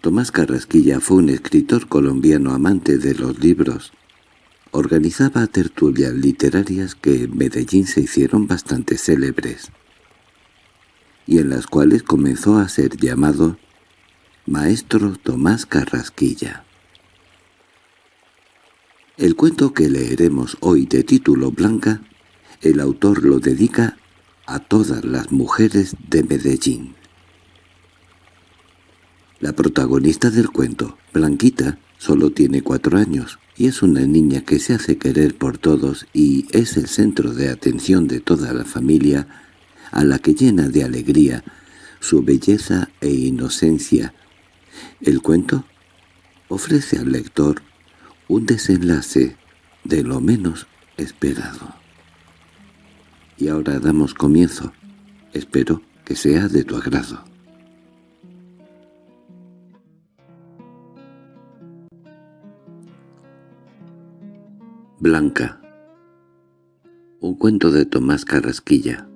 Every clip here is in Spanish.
Tomás Carrasquilla fue un escritor colombiano amante de los libros. Organizaba tertulias literarias que en Medellín se hicieron bastante célebres, y en las cuales comenzó a ser llamado Maestro Tomás Carrasquilla. El cuento que leeremos hoy de título Blanca, el autor lo dedica a todas las mujeres de Medellín. La protagonista del cuento, Blanquita, solo tiene cuatro años y es una niña que se hace querer por todos y es el centro de atención de toda la familia, a la que llena de alegría su belleza e inocencia. El cuento ofrece al lector un desenlace de lo menos esperado. Y ahora damos comienzo. Espero que sea de tu agrado. Blanca Un cuento de Tomás Carrasquilla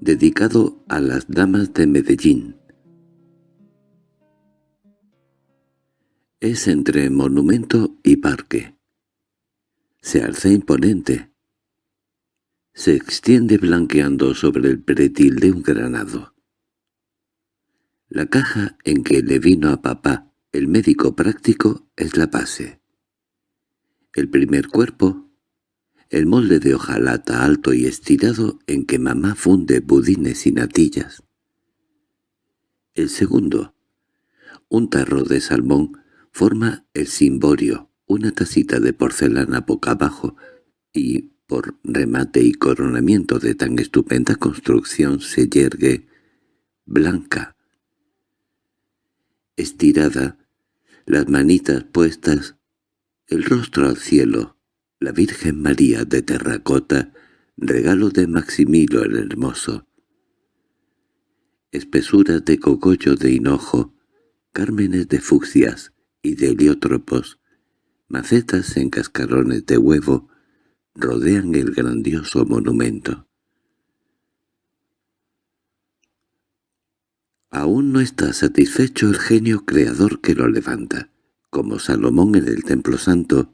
Dedicado a las damas de Medellín Es entre monumento y parque. Se alza imponente. Se extiende blanqueando sobre el pretil de un granado. La caja en que le vino a papá el médico práctico es la base. El primer cuerpo, el molde de hojalata alto y estirado en que mamá funde budines y natillas. El segundo, un tarro de salmón, forma el cimborio, una tacita de porcelana boca abajo, y por remate y coronamiento de tan estupenda construcción se yergue blanca, estirada, las manitas puestas el rostro al cielo, la Virgen María de terracota, regalo de Maximilo el Hermoso. Espesuras de cogollo de hinojo, cármenes de fucsias y de heliótropos, macetas en cascarones de huevo, rodean el grandioso monumento. Aún no está satisfecho el genio creador que lo levanta como Salomón en el Templo Santo,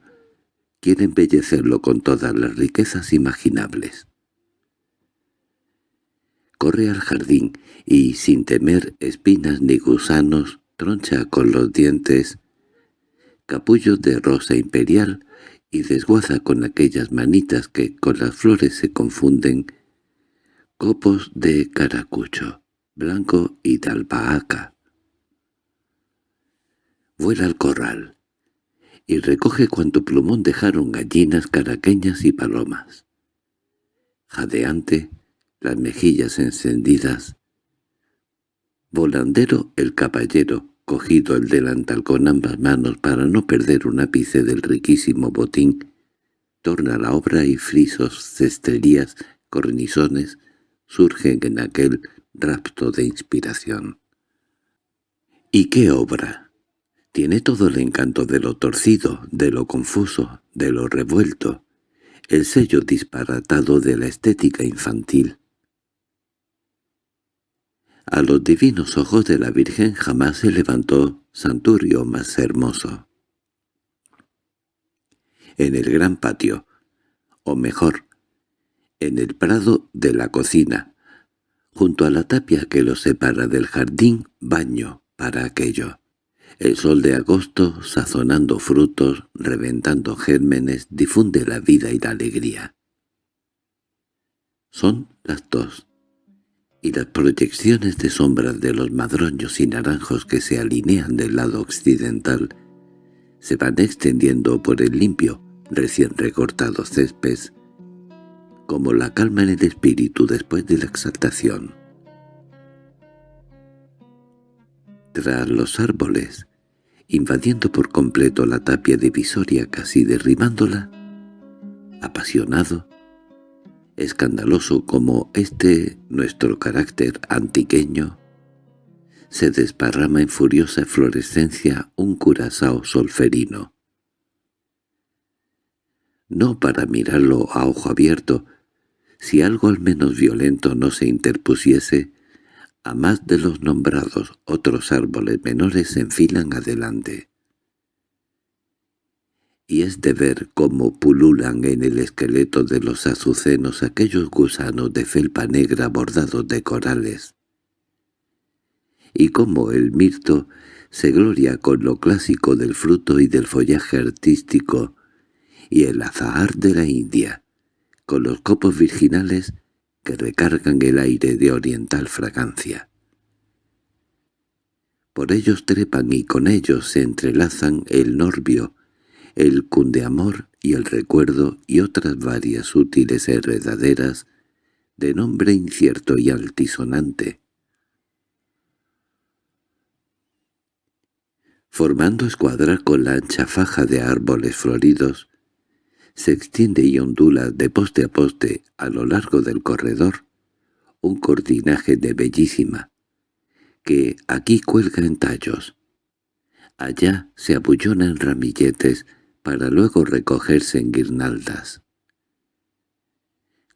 quiere embellecerlo con todas las riquezas imaginables. Corre al jardín y, sin temer espinas ni gusanos, troncha con los dientes capullos de rosa imperial y desguaza con aquellas manitas que con las flores se confunden copos de caracucho, blanco y de vuela al corral y recoge cuanto plumón dejaron gallinas caraqueñas y palomas. Jadeante, las mejillas encendidas. Volandero el caballero, cogido el delantal con ambas manos para no perder un ápice del riquísimo botín, torna la obra y frisos, cesterías, cornizones surgen en aquel rapto de inspiración. ¿Y qué obra? Tiene todo el encanto de lo torcido, de lo confuso, de lo revuelto, el sello disparatado de la estética infantil. A los divinos ojos de la Virgen jamás se levantó santurio más hermoso. En el gran patio, o mejor, en el prado de la cocina, junto a la tapia que lo separa del jardín, baño para aquello. El sol de agosto, sazonando frutos, reventando gérmenes, difunde la vida y la alegría. Son las dos, y las proyecciones de sombras de los madroños y naranjos que se alinean del lado occidental se van extendiendo por el limpio, recién recortado césped, como la calma en el espíritu después de la exaltación. Tras los árboles, invadiendo por completo la tapia divisoria casi derribándola, apasionado, escandaloso como este nuestro carácter antiqueño, se desparrama en furiosa eflorescencia un curazao solferino. No para mirarlo a ojo abierto, si algo al menos violento no se interpusiese, A más de los nombrados, otros árboles menores se enfilan adelante. Y es de ver cómo pululan en el esqueleto de los azucenos aquellos gusanos de felpa negra bordados de corales. Y cómo el mirto se gloria con lo clásico del fruto y del follaje artístico, y el azahar de la India, con los copos virginales que recargan el aire de oriental fragancia. Por ellos trepan y con ellos se entrelazan el norbio, el cundeamor y el recuerdo y otras varias útiles heredaderas de nombre incierto y altisonante. Formando escuadra con la ancha faja de árboles floridos, se extiende y ondula de poste a poste a lo largo del corredor un cortinaje de bellísima, que aquí cuelga en tallos. Allá se abullona en ramilletes para luego recogerse en guirnaldas.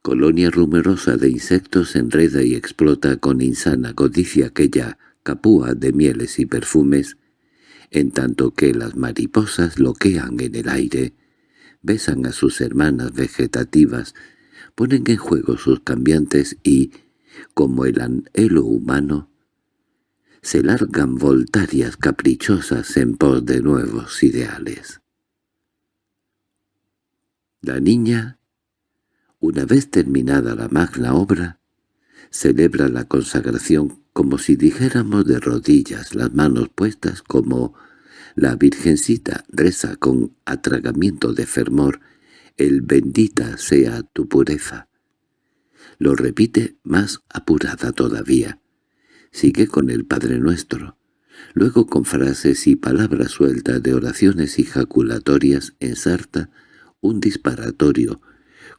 Colonia rumorosa de insectos enreda y explota con insana codicia aquella capúa de mieles y perfumes, en tanto que las mariposas loquean en el aire, besan a sus hermanas vegetativas, ponen en juego sus cambiantes y, como el anhelo humano, se largan voltarias caprichosas en pos de nuevos ideales. La niña, una vez terminada la magna obra, celebra la consagración como si dijéramos de rodillas, las manos puestas como la Virgencita reza con atragamiento de fervor el bendita sea tu pureza. Lo repite más apurada todavía. Sigue con el Padre Nuestro. Luego con frases y palabras sueltas de oraciones ejaculatorias ensarta un disparatorio,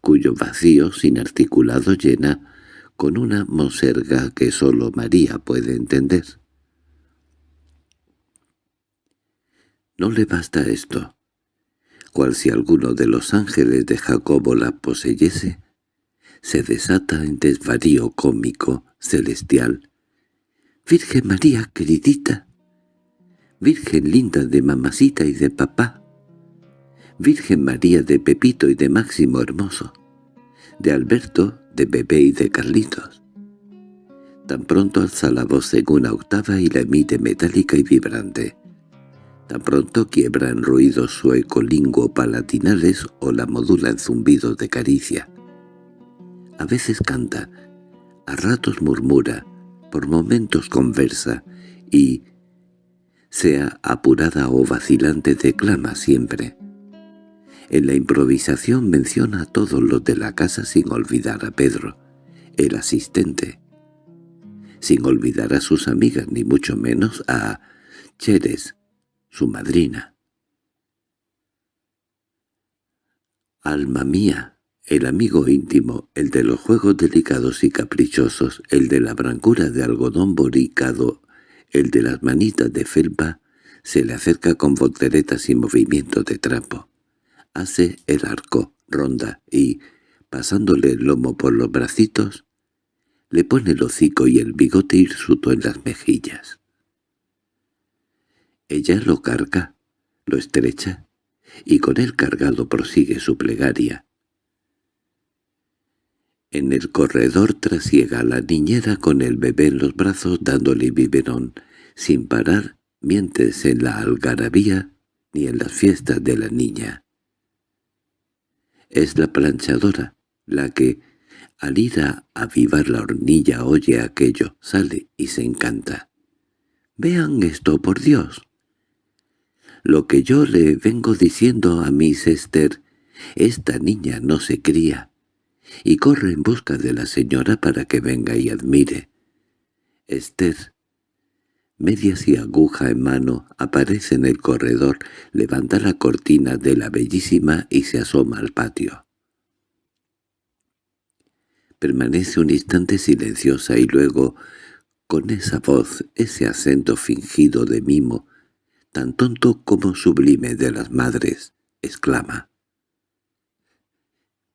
cuyo vacío sin articulado llena con una moserga que sólo María puede entender. No le basta esto. Cual si alguno de los ángeles de Jacobo la poseyese, se desata en desvarío cómico, celestial. «Virgen María, queridita», «Virgen linda de mamacita y de papá», «Virgen María de Pepito y de Máximo Hermoso», de Alberto, de Bebé y de Carlitos. Tan pronto alza la voz en una octava y la emite metálica y vibrante. Tan pronto quiebra en ruidos su ecolinguo palatinales o la modula en zumbidos de caricia. A veces canta, a ratos murmura, por momentos conversa y, sea apurada o vacilante, declama siempre. En la improvisación menciona a todos los de la casa sin olvidar a Pedro, el asistente, sin olvidar a sus amigas ni mucho menos a Cheres, su madrina. Alma mía, el amigo íntimo, el de los juegos delicados y caprichosos, el de la brancura de algodón boricado, el de las manitas de felpa, se le acerca con volteretas y movimientos de trapo. Hace el arco, ronda y, pasándole el lomo por los bracitos, le pone el hocico y el bigote hirsuto en las mejillas. Ella lo carga, lo estrecha, y con él cargado prosigue su plegaria. En el corredor trasiega a la niñera con el bebé en los brazos dándole biberón, sin parar mientes en la algarabía ni en las fiestas de la niña. Es la planchadora, la que, al ir a avivar la hornilla oye aquello, sale y se encanta. «Vean esto, por Dios». Lo que yo le vengo diciendo a Miss Esther, esta niña no se cría, y corre en busca de la señora para que venga y admire. Esther, medias y aguja en mano, aparece en el corredor, levanta la cortina de la bellísima y se asoma al patio. Permanece un instante silenciosa y luego, con esa voz, ese acento fingido de mimo, tan tonto como sublime de las madres, exclama.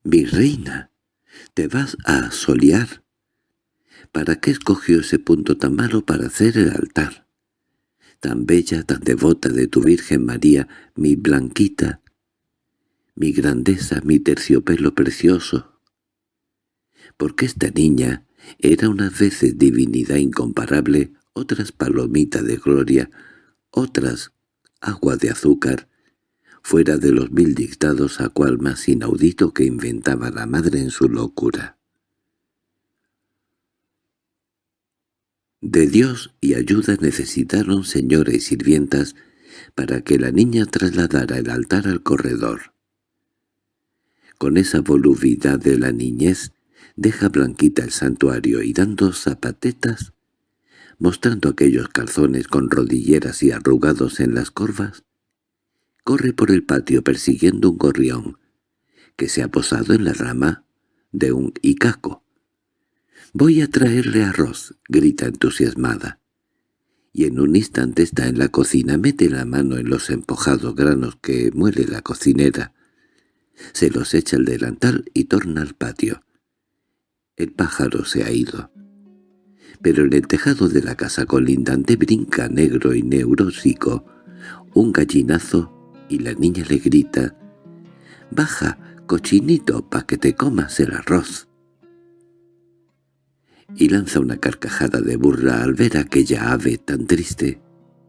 «Mi reina, ¿te vas a solear?» ¿Para qué escogió ese punto tan malo para hacer el altar? Tan bella, tan devota de tu Virgen María, mi blanquita, mi grandeza, mi terciopelo precioso. Porque esta niña era unas veces divinidad incomparable, otras palomita de gloria, otras agua de azúcar, fuera de los mil dictados a cual más inaudito que inventaba la madre en su locura. De Dios y ayuda necesitaron señores y sirvientas para que la niña trasladara el altar al corredor. Con esa volubilidad de la niñez, deja blanquita el santuario y dando zapatetas, mostrando aquellos calzones con rodilleras y arrugados en las corvas, corre por el patio persiguiendo un gorrión que se ha posado en la rama de un icaco. «Voy a traerle arroz», grita entusiasmada. Y en un instante está en la cocina, mete la mano en los empojados granos que muele la cocinera, se los echa al delantal y torna al patio. El pájaro se ha ido. Pero en el tejado de la casa colindante brinca negro y neurósico un gallinazo y la niña le grita «Baja, cochinito, pa' que te comas el arroz» y lanza una carcajada de burla al ver aquella ave tan triste,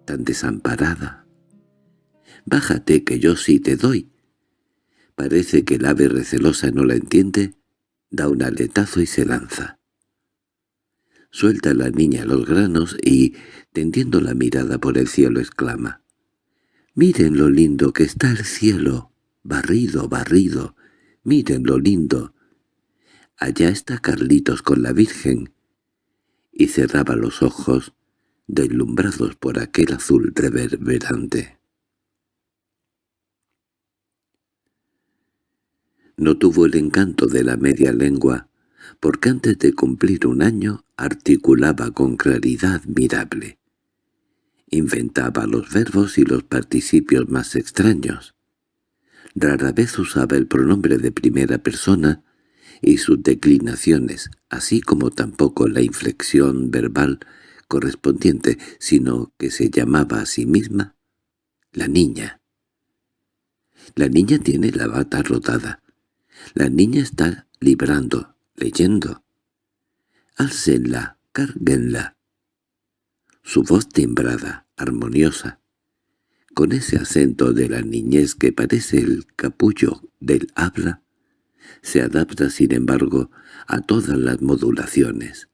tan desamparada. «Bájate, que yo sí te doy». Parece que el ave recelosa no la entiende, da un aletazo y se lanza. Suelta la niña los granos y, tendiendo la mirada por el cielo, exclama Miren lo lindo que está el cielo, barrido, barrido, miren lo lindo. Allá está Carlitos con la Virgen. Y cerraba los ojos, deslumbrados por aquel azul reverberante. No tuvo el encanto de la media lengua, porque antes de cumplir un año articulaba con claridad admirable. Inventaba los verbos y los participios más extraños. Rara vez usaba el pronombre de primera persona y sus declinaciones, así como tampoco la inflexión verbal correspondiente, sino que se llamaba a sí misma la niña. La niña tiene la bata rotada. La niña está librando, leyendo. Álcenla, cárguenla su voz timbrada, armoniosa, con ese acento de la niñez que parece el capullo del habla, se adapta sin embargo a todas las modulaciones.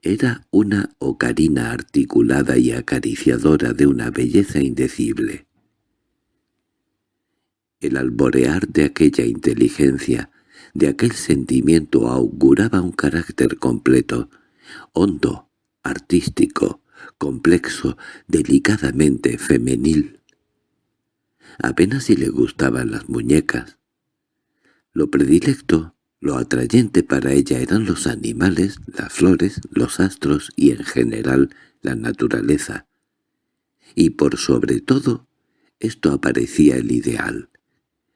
Era una ocarina articulada y acariciadora de una belleza indecible. El alborear de aquella inteligencia, de aquel sentimiento auguraba un carácter completo, hondo, artístico, complexo, delicadamente femenil. Apenas si le gustaban las muñecas. Lo predilecto, lo atrayente para ella eran los animales, las flores, los astros y en general la naturaleza. Y por sobre todo, esto aparecía el ideal,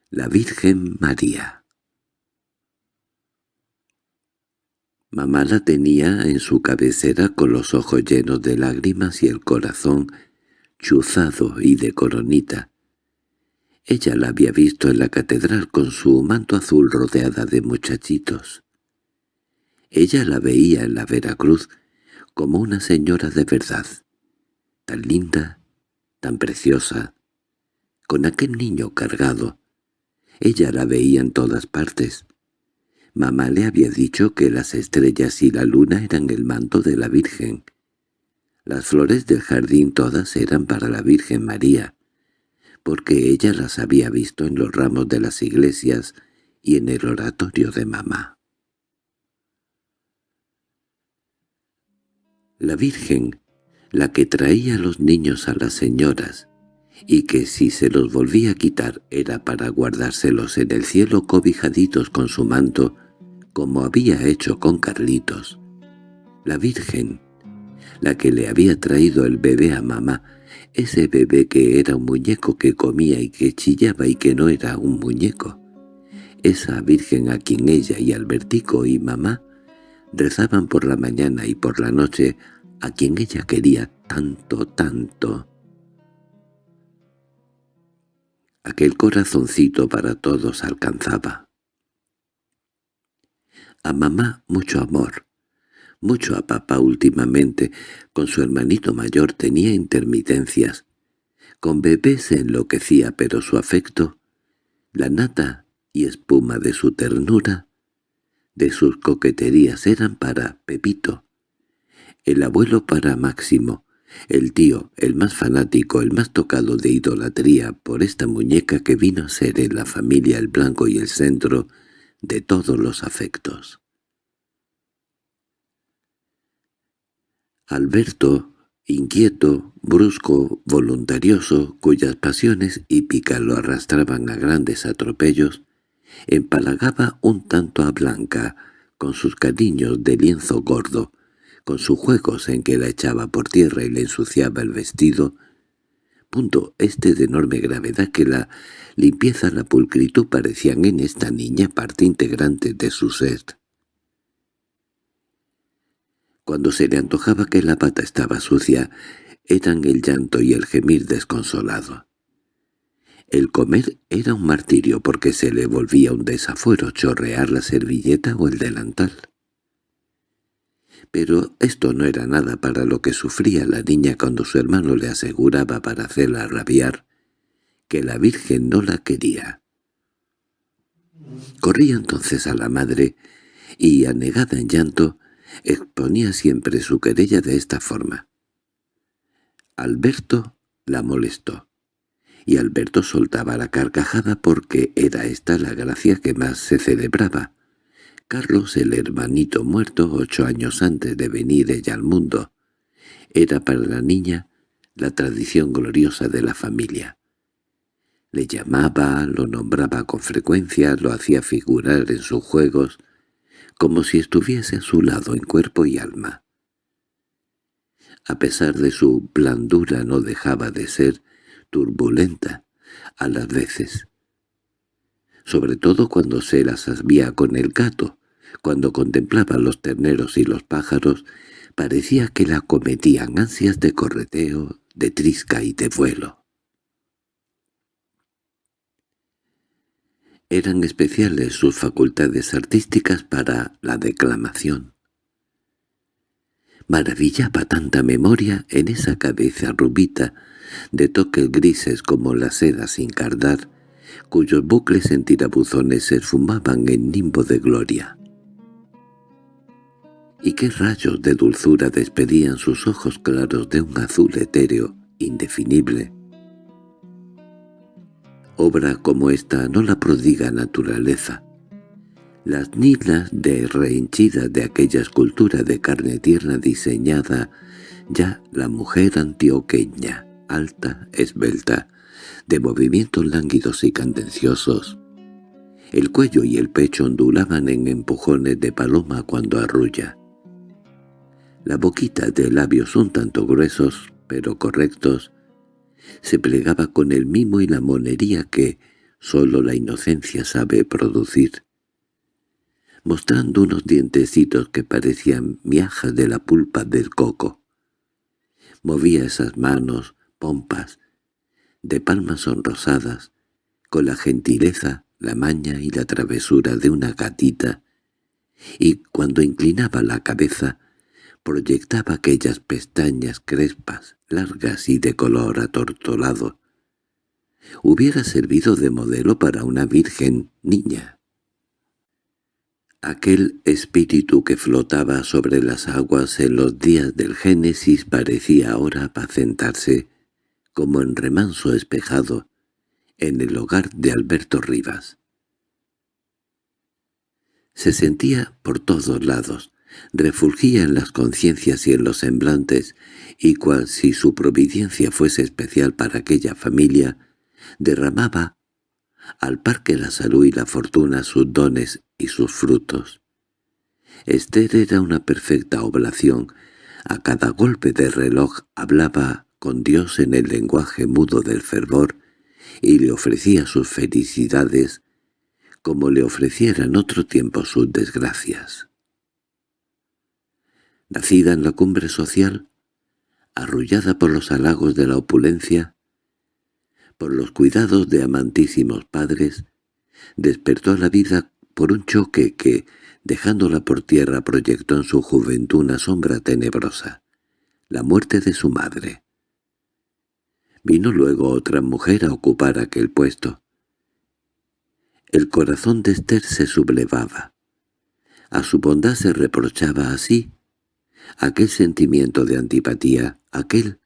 la Virgen María. Mamá la tenía en su cabecera con los ojos llenos de lágrimas y el corazón chuzado y de coronita. Ella la había visto en la catedral con su manto azul rodeada de muchachitos. Ella la veía en la Veracruz como una señora de verdad, tan linda, tan preciosa, con aquel niño cargado. Ella la veía en todas partes, Mamá le había dicho que las estrellas y la luna eran el manto de la Virgen. Las flores del jardín todas eran para la Virgen María, porque ella las había visto en los ramos de las iglesias y en el oratorio de mamá. La Virgen, la que traía a los niños a las señoras, y que si se los volvía a quitar era para guardárselos en el cielo cobijaditos con su manto, como había hecho con Carlitos. La Virgen, la que le había traído el bebé a mamá, ese bebé que era un muñeco que comía y que chillaba y que no era un muñeco. Esa Virgen a quien ella y Albertico y mamá Rezaban por la mañana y por la noche a quien ella quería tanto, tanto. Aquel corazoncito para todos alcanzaba. A mamá mucho amor, mucho a papá últimamente, con su hermanito mayor tenía intermitencias. Con bebé se enloquecía, pero su afecto, la nata y espuma de su ternura, de sus coqueterías eran para Pepito, el abuelo para Máximo, el tío, el más fanático, el más tocado de idolatría por esta muñeca que vino a ser en la familia el blanco y el centro de todos los afectos. Alberto, inquieto, brusco, voluntarioso, cuyas pasiones hípicas lo arrastraban a grandes atropellos, empalagaba un tanto a Blanca, con sus cariños de lienzo gordo, con sus juegos en que la echaba por tierra y le ensuciaba el vestido, punto este de enorme gravedad que la limpieza la pulcritud parecían en esta niña parte integrante de su ser. Cuando se le antojaba que la pata estaba sucia, eran el llanto y el gemir desconsolado. El comer era un martirio porque se le volvía un desafuero chorrear la servilleta o el delantal. Pero esto no era nada para lo que sufría la niña cuando su hermano le aseguraba para hacerla rabiar que la Virgen no la quería. Corría entonces a la madre y, anegada en llanto, exponía siempre su querella de esta forma. Alberto la molestó, y Alberto soltaba la carcajada porque era esta la gracia que más se celebraba. Carlos, el hermanito muerto ocho años antes de venir ella al mundo, era para la niña la tradición gloriosa de la familia. Le llamaba, lo nombraba con frecuencia, lo hacía figurar en sus juegos, como si estuviese a su lado en cuerpo y alma. A pesar de su blandura no dejaba de ser turbulenta a las veces, sobre todo cuando se las había con el gato, cuando contemplaba los terneros y los pájaros, parecía que la cometían ansias de correteo, de trisca y de vuelo. Eran especiales sus facultades artísticas para la declamación. Maravillaba tanta memoria en esa cabeza rubita, de toques grises como la seda sin cardar, cuyos bucles en tirabuzones se esfumaban en nimbo de gloria. Y qué rayos de dulzura despedían sus ojos claros de un azul etéreo, indefinible, Obra como esta no la prodiga naturaleza. Las nilas de rehinchida de aquella escultura de carne tierna diseñada ya la mujer antioqueña, alta, esbelta, de movimientos lánguidos y candenciosos. El cuello y el pecho ondulaban en empujones de paloma cuando arrulla. La boquita de labios un tanto gruesos, pero correctos, se plegaba con el mimo y la monería que sólo la inocencia sabe producir, mostrando unos dientecitos que parecían miajas de la pulpa del coco. Movía esas manos, pompas, de palmas sonrosadas, con la gentileza, la maña y la travesura de una gatita, y cuando inclinaba la cabeza proyectaba aquellas pestañas crespas, largas y de color atortolado. Hubiera servido de modelo para una virgen niña. Aquel espíritu que flotaba sobre las aguas en los días del Génesis parecía ahora apacentarse, como en remanso espejado, en el hogar de Alberto Rivas. Se sentía por todos lados, refulgía en las conciencias y en los semblantes, y cual si su providencia fuese especial para aquella familia, derramaba al par que la salud y la fortuna sus dones y sus frutos. Esther era una perfecta oblación, a cada golpe de reloj hablaba con Dios en el lenguaje mudo del fervor y le ofrecía sus felicidades como le ofrecieran otro tiempo sus desgracias. Nacida en la cumbre social, arrullada por los halagos de la opulencia, por los cuidados de amantísimos padres, despertó a la vida por un choque que, dejándola por tierra, proyectó en su juventud una sombra tenebrosa, la muerte de su madre. Vino luego otra mujer a ocupar aquel puesto. El corazón de Esther se sublevaba. A su bondad se reprochaba así aquel sentimiento de antipatía, aquel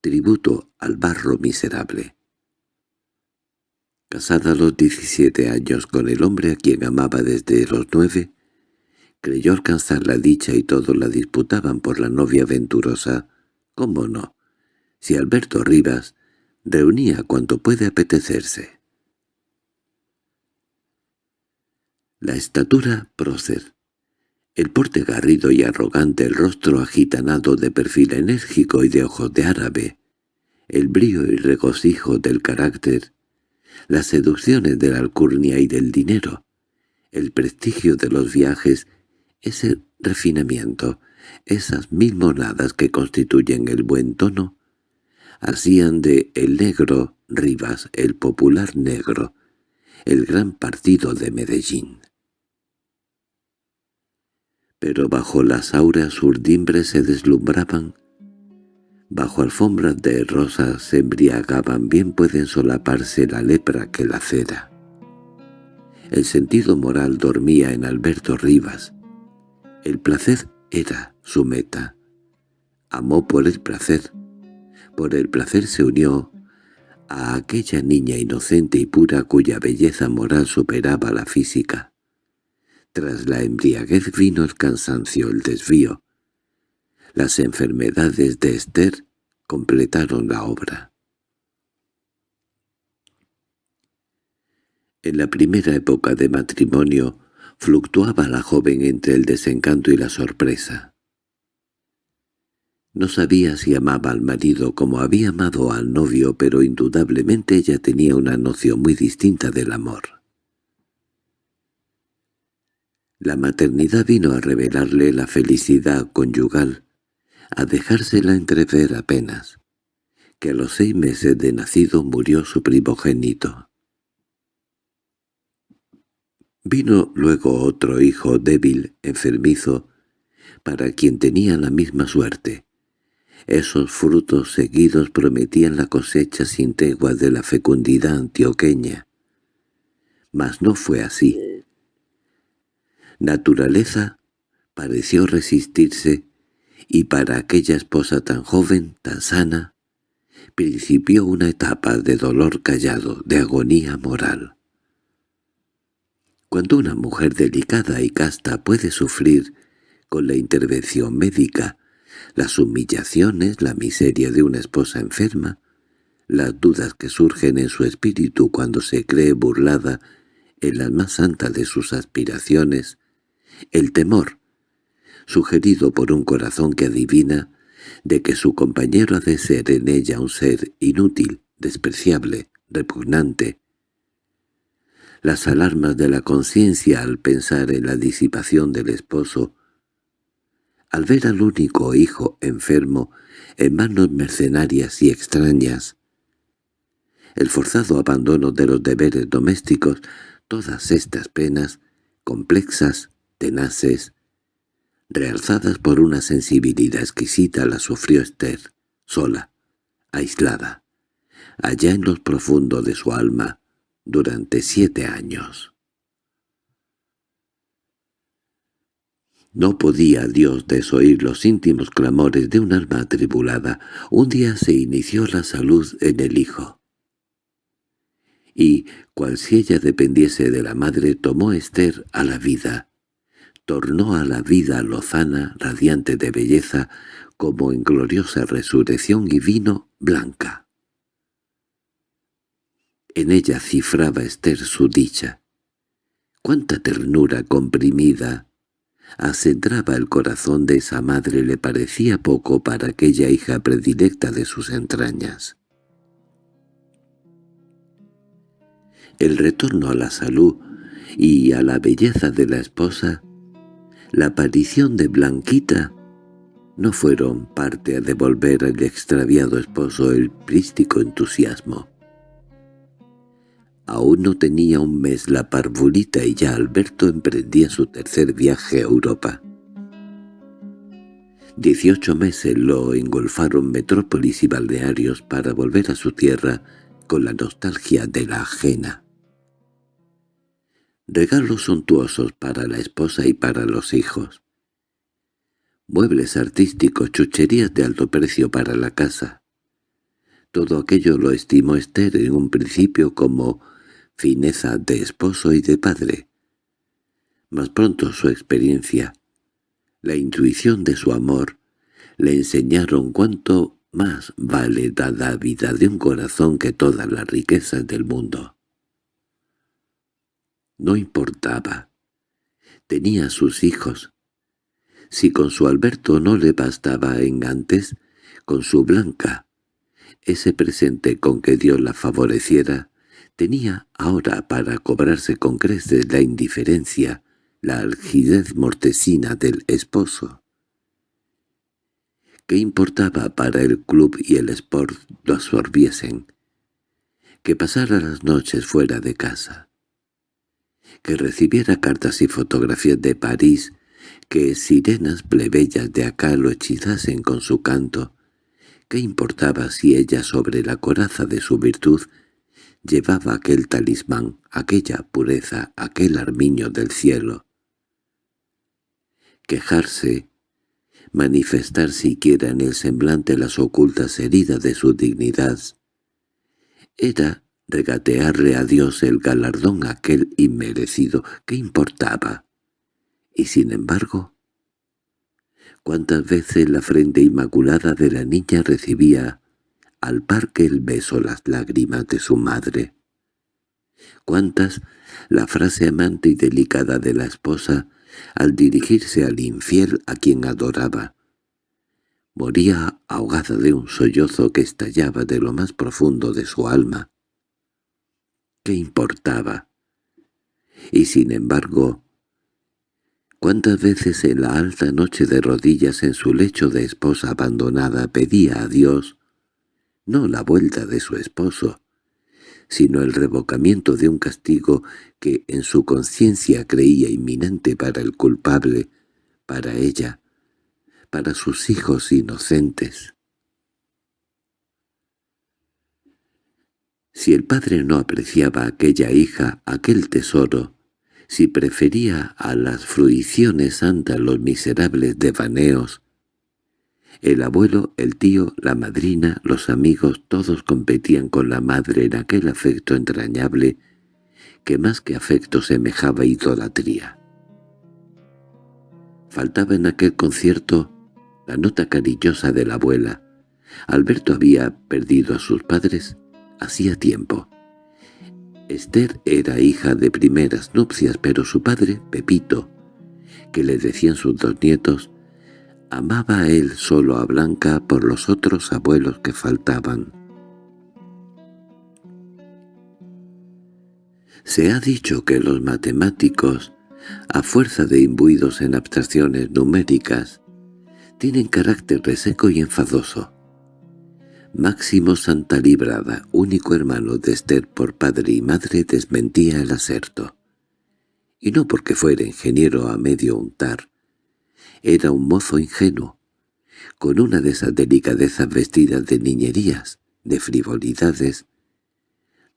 tributo al barro miserable. Casada a los diecisiete años con el hombre a quien amaba desde los nueve, creyó alcanzar la dicha y todos la disputaban por la novia venturosa. ¿Cómo no? Si Alberto Rivas reunía cuanto puede apetecerse. La estatura prócer, el porte garrido y arrogante, el rostro agitanado de perfil enérgico y de ojos de árabe, el brío y regocijo del carácter, las seducciones de la alcurnia y del dinero, el prestigio de los viajes, ese refinamiento, esas mil monadas que constituyen el buen tono, hacían de el negro Rivas el popular negro, el gran partido de Medellín. Pero bajo las aureas urdimbres se deslumbraban Bajo alfombras de rosas se embriagaban, bien pueden solaparse la lepra que la cera. El sentido moral dormía en Alberto Rivas. El placer era su meta. Amó por el placer. Por el placer se unió a aquella niña inocente y pura cuya belleza moral superaba la física. Tras la embriaguez vino el cansancio, el desvío, las enfermedades de Esther completaron la obra. En la primera época de matrimonio fluctuaba la joven entre el desencanto y la sorpresa. No sabía si amaba al marido como había amado al novio, pero indudablemente ella tenía una noción muy distinta del amor. La maternidad vino a revelarle la felicidad conyugal, a dejársela entrever apenas, que a los seis meses de nacido murió su primogénito. Vino luego otro hijo débil, enfermizo, para quien tenía la misma suerte. Esos frutos seguidos prometían la cosecha sin tregua de la fecundidad antioqueña. Mas no fue así. Naturaleza pareció resistirse y para aquella esposa tan joven, tan sana, principió una etapa de dolor callado, de agonía moral. Cuando una mujer delicada y casta puede sufrir con la intervención médica las humillaciones, la miseria de una esposa enferma, las dudas que surgen en su espíritu cuando se cree burlada en la más santa de sus aspiraciones, el temor sugerido por un corazón que adivina de que su compañero ha de ser en ella un ser inútil, despreciable, repugnante. Las alarmas de la conciencia al pensar en la disipación del esposo, al ver al único hijo enfermo en manos mercenarias y extrañas, el forzado abandono de los deberes domésticos, todas estas penas, complexas, tenaces, realzadas por una sensibilidad exquisita, la sufrió Esther, sola, aislada, allá en los profundos de su alma, durante siete años. No podía Dios desoír los íntimos clamores de un alma atribulada. Un día se inició la salud en el hijo. Y, cual si ella dependiese de la madre, tomó Esther a la vida, tornó a la vida lozana, radiante de belleza, como en gloriosa resurrección y vino blanca. En ella cifraba Esther su dicha. Cuánta ternura comprimida acentraba el corazón de esa madre le parecía poco para aquella hija predilecta de sus entrañas. El retorno a la salud y a la belleza de la esposa la aparición de Blanquita no fueron parte a devolver al extraviado esposo el prístico entusiasmo. Aún no tenía un mes la parvulita y ya Alberto emprendía su tercer viaje a Europa. Dieciocho meses lo engolfaron metrópolis y balnearios para volver a su tierra con la nostalgia de la ajena. Regalos suntuosos para la esposa y para los hijos muebles artísticos, chucherías de alto precio para la casa. Todo aquello lo estimó Esther en un principio como fineza de esposo y de padre. Más pronto su experiencia, la intuición de su amor, le enseñaron cuánto más vale la vida de un corazón que todas las riquezas del mundo. No importaba. Tenía sus hijos, si con su Alberto no le bastaba en antes, con su Blanca, ese presente con que Dios la favoreciera, tenía ahora para cobrarse con creces la indiferencia, la algidez mortecina del esposo. ¿Qué importaba para el club y el sport lo absorbiesen? Que pasara las noches fuera de casa. Que recibiera cartas y fotografías de París que sirenas plebeyas de acá lo hechizasen con su canto. ¿Qué importaba si ella sobre la coraza de su virtud llevaba aquel talismán, aquella pureza, aquel armiño del cielo? Quejarse, manifestar siquiera en el semblante las ocultas heridas de su dignidad, era regatearle a Dios el galardón aquel inmerecido. ¿Qué importaba? Y sin embargo, cuántas veces la frente inmaculada de la niña recibía al par que el beso las lágrimas de su madre. Cuántas la frase amante y delicada de la esposa al dirigirse al infiel a quien adoraba. Moría ahogada de un sollozo que estallaba de lo más profundo de su alma. ¿Qué importaba? Y sin embargo, Cuántas veces en la alta noche de rodillas en su lecho de esposa abandonada pedía a Dios, no la vuelta de su esposo, sino el revocamiento de un castigo que en su conciencia creía inminente para el culpable, para ella, para sus hijos inocentes. Si el padre no apreciaba aquella hija, aquel tesoro, si prefería a las fruiciones santas los miserables devaneos. El abuelo, el tío, la madrina, los amigos, todos competían con la madre en aquel afecto entrañable que más que afecto semejaba idolatría. Faltaba en aquel concierto la nota cariñosa de la abuela. Alberto había perdido a sus padres hacía tiempo. Esther era hija de primeras nupcias, pero su padre, Pepito, que le decían sus dos nietos, amaba a él solo a Blanca por los otros abuelos que faltaban. Se ha dicho que los matemáticos, a fuerza de imbuidos en abstracciones numéricas, tienen carácter reseco y enfadoso. Máximo Santa Librada, único hermano de Esther por padre y madre, desmentía el aserto. Y no porque fuera ingeniero a medio untar. Era un mozo ingenuo, con una de esas delicadezas vestidas de niñerías, de frivolidades.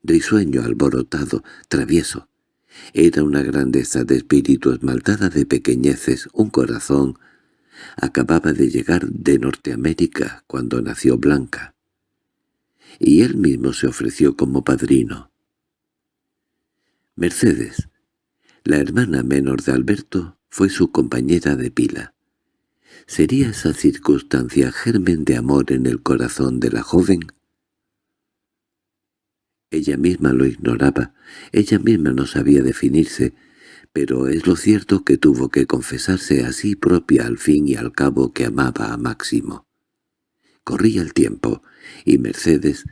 Risueño, alborotado, travieso. Era una grandeza de espíritu esmaltada de pequeñeces, un corazón. Acababa de llegar de Norteamérica cuando nació Blanca y él mismo se ofreció como padrino. Mercedes, la hermana menor de Alberto, fue su compañera de pila. ¿Sería esa circunstancia germen de amor en el corazón de la joven? Ella misma lo ignoraba, ella misma no sabía definirse, pero es lo cierto que tuvo que confesarse a sí propia al fin y al cabo que amaba a Máximo. Corría el tiempo, y Mercedes,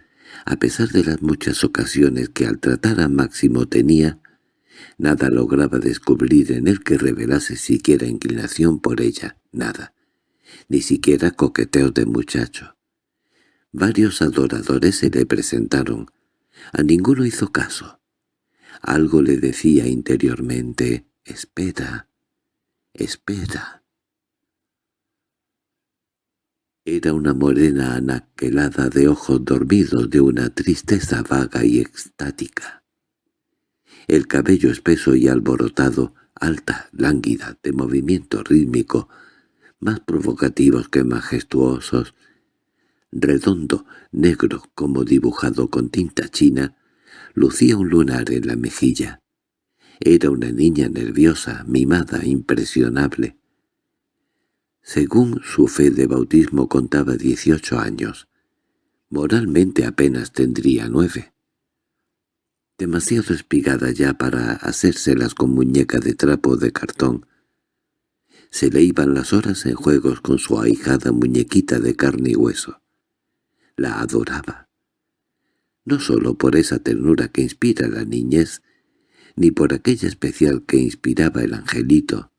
a pesar de las muchas ocasiones que al tratar a Máximo tenía, nada lograba descubrir en él que revelase siquiera inclinación por ella, nada. ni siquiera coqueteos de muchacho. Varios adoradores se le presentaron. A ninguno hizo caso. Algo le decía interiormente, «Espera, espera». Era una morena anaquelada de ojos dormidos de una tristeza vaga y extática. El cabello espeso y alborotado, alta, lánguida, de movimiento rítmico, más provocativos que majestuosos, redondo, negro como dibujado con tinta china, lucía un lunar en la mejilla. Era una niña nerviosa, mimada, impresionable. Según su fe de bautismo contaba dieciocho años. Moralmente apenas tendría nueve. Demasiado espigada ya para hacérselas con muñeca de trapo de cartón, se le iban las horas en juegos con su ahijada muñequita de carne y hueso. La adoraba. No sólo por esa ternura que inspira la niñez, ni por aquella especial que inspiraba el angelito,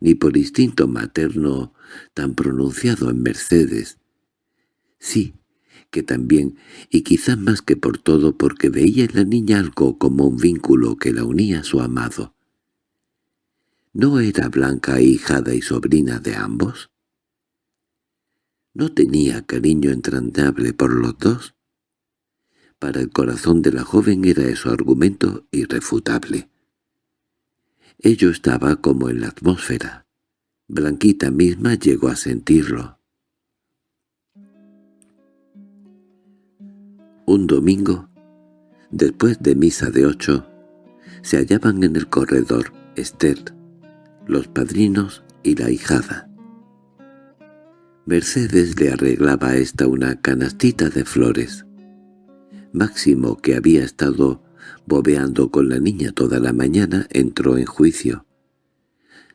ni por instinto materno tan pronunciado en Mercedes. Sí, que también, y quizá más que por todo porque veía en la niña algo como un vínculo que la unía a su amado. ¿No era Blanca hijada y sobrina de ambos? ¿No tenía cariño entrañable por los dos? Para el corazón de la joven era eso argumento irrefutable. Ello estaba como en la atmósfera. Blanquita misma llegó a sentirlo. Un domingo, después de misa de ocho, se hallaban en el corredor Esther, los padrinos y la hijada. Mercedes le arreglaba a esta una canastita de flores. Máximo, que había estado bobeando con la niña toda la mañana, entró en juicio.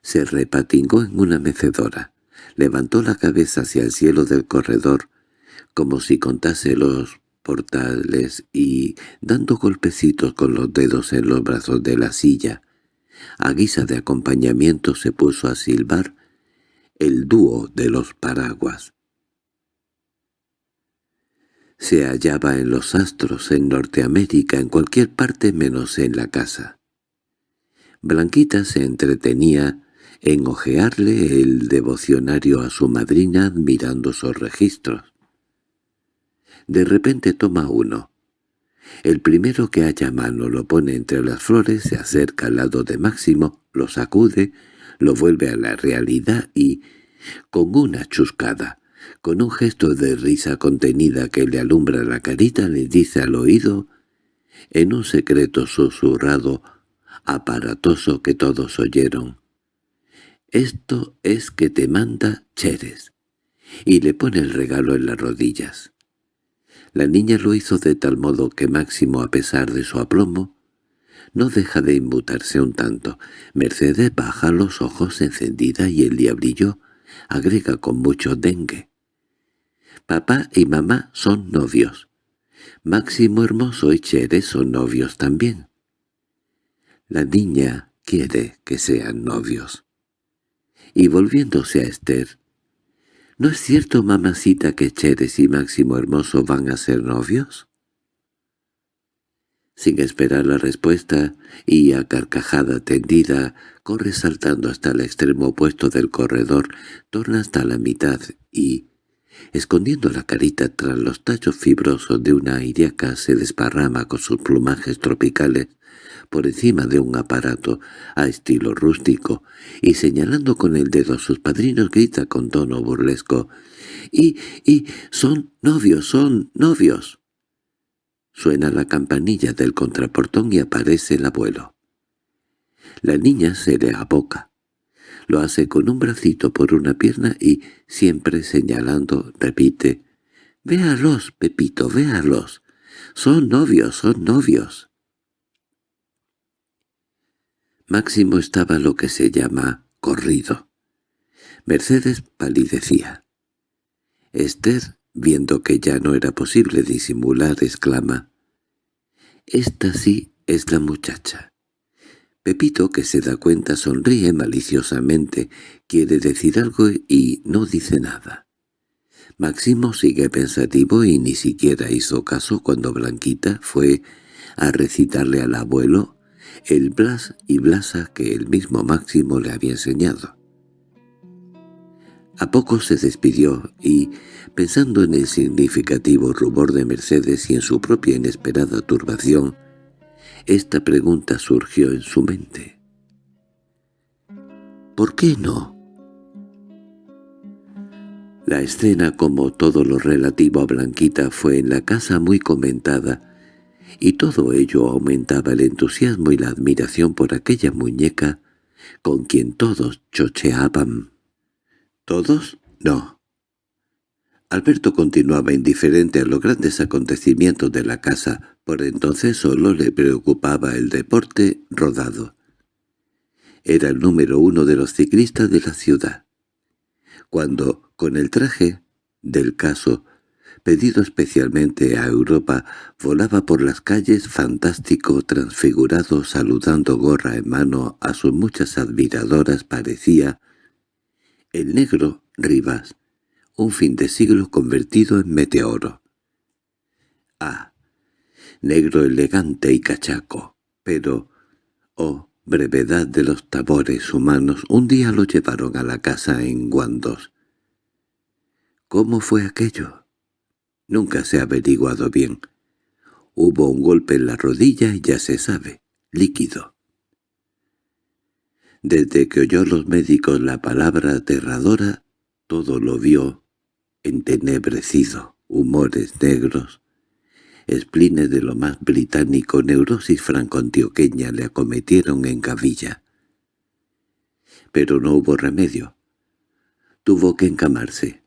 Se repatingó en una mecedora, levantó la cabeza hacia el cielo del corredor, como si contase los portales y, dando golpecitos con los dedos en los brazos de la silla, a guisa de acompañamiento se puso a silbar el dúo de los paraguas. Se hallaba en los astros, en Norteamérica, en cualquier parte menos en la casa. Blanquita se entretenía en ojearle el devocionario a su madrina admirando sus registros. De repente toma uno, el primero que haya mano lo pone entre las flores, se acerca al lado de Máximo, lo sacude, lo vuelve a la realidad y, con una chuscada, con un gesto de risa contenida que le alumbra la carita, le dice al oído, en un secreto susurrado, aparatoso que todos oyeron, «Esto es que te manda Cheres», y le pone el regalo en las rodillas. La niña lo hizo de tal modo que Máximo, a pesar de su aplomo, no deja de inmutarse un tanto. Mercedes baja los ojos encendida y el diablillo agrega con mucho dengue. Papá y mamá son novios. Máximo Hermoso y Chere son novios también. La niña quiere que sean novios. Y volviéndose a Esther, ¿No es cierto, mamacita, que Cheres y Máximo Hermoso van a ser novios? Sin esperar la respuesta, y a carcajada tendida, corre saltando hasta el extremo opuesto del corredor, torna hasta la mitad y, escondiendo la carita tras los tachos fibrosos de una iriaca, se desparrama con sus plumajes tropicales por encima de un aparato a estilo rústico, y señalando con el dedo a sus padrinos grita con tono burlesco, «¡Y, y, son novios, son novios!» Suena la campanilla del contraportón y aparece el abuelo. La niña se le aboca. Lo hace con un bracito por una pierna y, siempre señalando, repite, «Véalos, Pepito, véalos. Son novios, son novios». Máximo estaba lo que se llama corrido. Mercedes palidecía. Esther, viendo que ya no era posible disimular, exclama, «Esta sí es la muchacha. Pepito, que se da cuenta, sonríe maliciosamente, quiere decir algo y no dice nada. Máximo sigue pensativo y ni siquiera hizo caso cuando Blanquita fue a recitarle al abuelo el blas y blasa que el mismo Máximo le había enseñado. A poco se despidió y, pensando en el significativo rubor de Mercedes y en su propia inesperada turbación, esta pregunta surgió en su mente. ¿Por qué no? La escena, como todo lo relativo a Blanquita, fue en la casa muy comentada, y todo ello aumentaba el entusiasmo y la admiración por aquella muñeca con quien todos chocheaban. ¿Todos? No. Alberto continuaba indiferente a los grandes acontecimientos de la casa, por entonces solo le preocupaba el deporte rodado. Era el número uno de los ciclistas de la ciudad. Cuando, con el traje del caso, pedido especialmente a Europa, volaba por las calles fantástico, transfigurado, saludando gorra en mano a sus muchas admiradoras, parecía el negro Rivas, un fin de siglo convertido en meteoro. Ah, negro elegante y cachaco, pero, oh, brevedad de los tabores humanos, un día lo llevaron a la casa en Guandos. ¿Cómo fue aquello? Nunca se ha averiguado bien. Hubo un golpe en la rodilla y ya se sabe, líquido. Desde que oyó los médicos la palabra aterradora, todo lo vio entenebrecido, humores negros, esplines de lo más británico, neurosis franco-antioqueña le acometieron en Gavilla. Pero no hubo remedio. Tuvo que encamarse.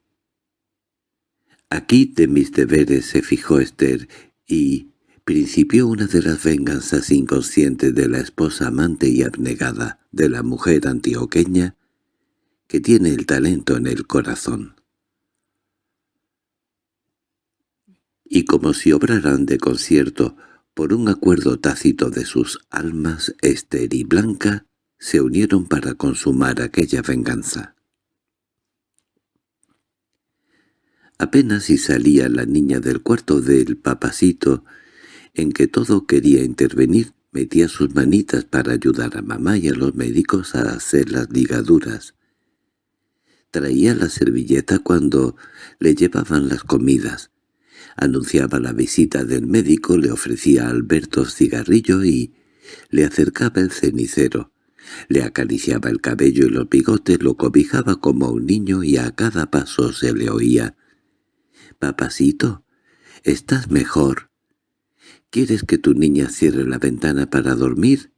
Aquí de mis deberes se fijó Esther y principió una de las venganzas inconscientes de la esposa amante y abnegada de la mujer antioqueña que tiene el talento en el corazón. Y como si obraran de concierto por un acuerdo tácito de sus almas, Esther y Blanca se unieron para consumar aquella venganza. Apenas si salía la niña del cuarto del papacito, en que todo quería intervenir, metía sus manitas para ayudar a mamá y a los médicos a hacer las ligaduras. Traía la servilleta cuando le llevaban las comidas. Anunciaba la visita del médico, le ofrecía a Alberto cigarrillo y le acercaba el cenicero. Le acariciaba el cabello y los bigotes, lo cobijaba como un niño y a cada paso se le oía. «Papacito, ¿estás mejor?» ¿Quieres que tu niña cierre la ventana para dormir?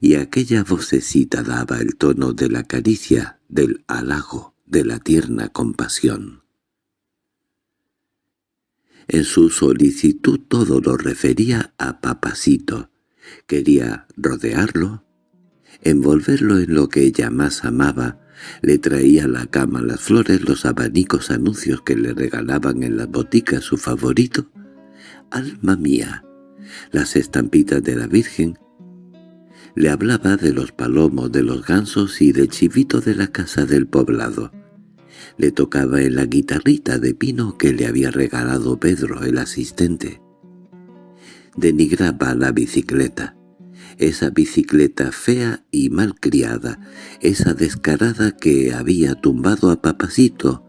Y aquella vocecita daba el tono de la caricia, del halago, de la tierna compasión. En su solicitud todo lo refería a Papacito. Quería rodearlo, envolverlo en lo que ella más amaba, le traía a la cama las flores, los abanicos anuncios que le regalaban en las boticas su favorito, alma mía, las estampitas de la Virgen. Le hablaba de los palomos, de los gansos y del chivito de la casa del poblado. Le tocaba en la guitarrita de pino que le había regalado Pedro, el asistente. Denigraba la bicicleta, esa bicicleta fea y mal criada, esa descarada que había tumbado a Papacito,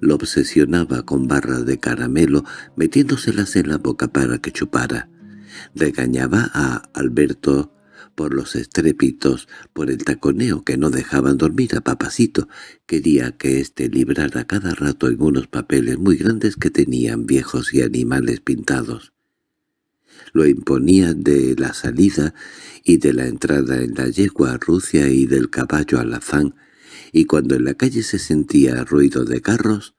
lo obsesionaba con barras de caramelo, metiéndoselas en la boca para que chupara. Regañaba a Alberto por los estrépitos, por el taconeo que no dejaban dormir a Papacito. Quería que éste librara cada rato en unos papeles muy grandes que tenían viejos y animales pintados. Lo imponía de la salida y de la entrada en la yegua a Rucia y del caballo alazán, y cuando en la calle se sentía ruido de carros,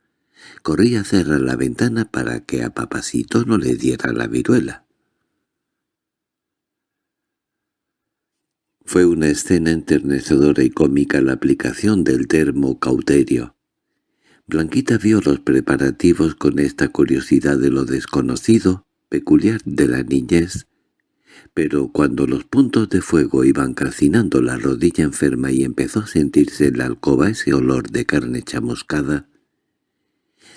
corría a cerrar la ventana para que a papacito no le diera la viruela. Fue una escena enternecedora y cómica la aplicación del termo cauterio. Blanquita vio los preparativos con esta curiosidad de lo desconocido, peculiar de la niñez, pero cuando los puntos de fuego iban calcinando la rodilla enferma y empezó a sentirse en la alcoba ese olor de carne chamuscada,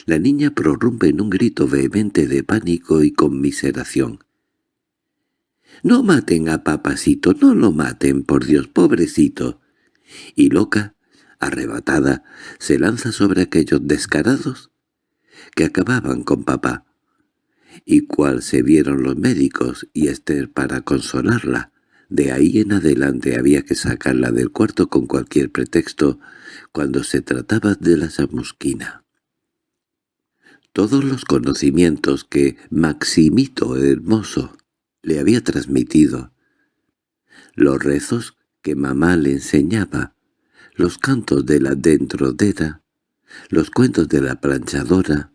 la niña prorrumpe en un grito vehemente de pánico y conmiseración. —¡No maten a papacito! ¡No lo maten, por Dios, pobrecito! Y loca, arrebatada, se lanza sobre aquellos descarados que acababan con papá y cual se vieron los médicos y Esther para consolarla. De ahí en adelante había que sacarla del cuarto con cualquier pretexto cuando se trataba de la chamusquina. Todos los conocimientos que Maximito Hermoso le había transmitido, los rezos que mamá le enseñaba, los cantos de la dentrodera, los cuentos de la planchadora,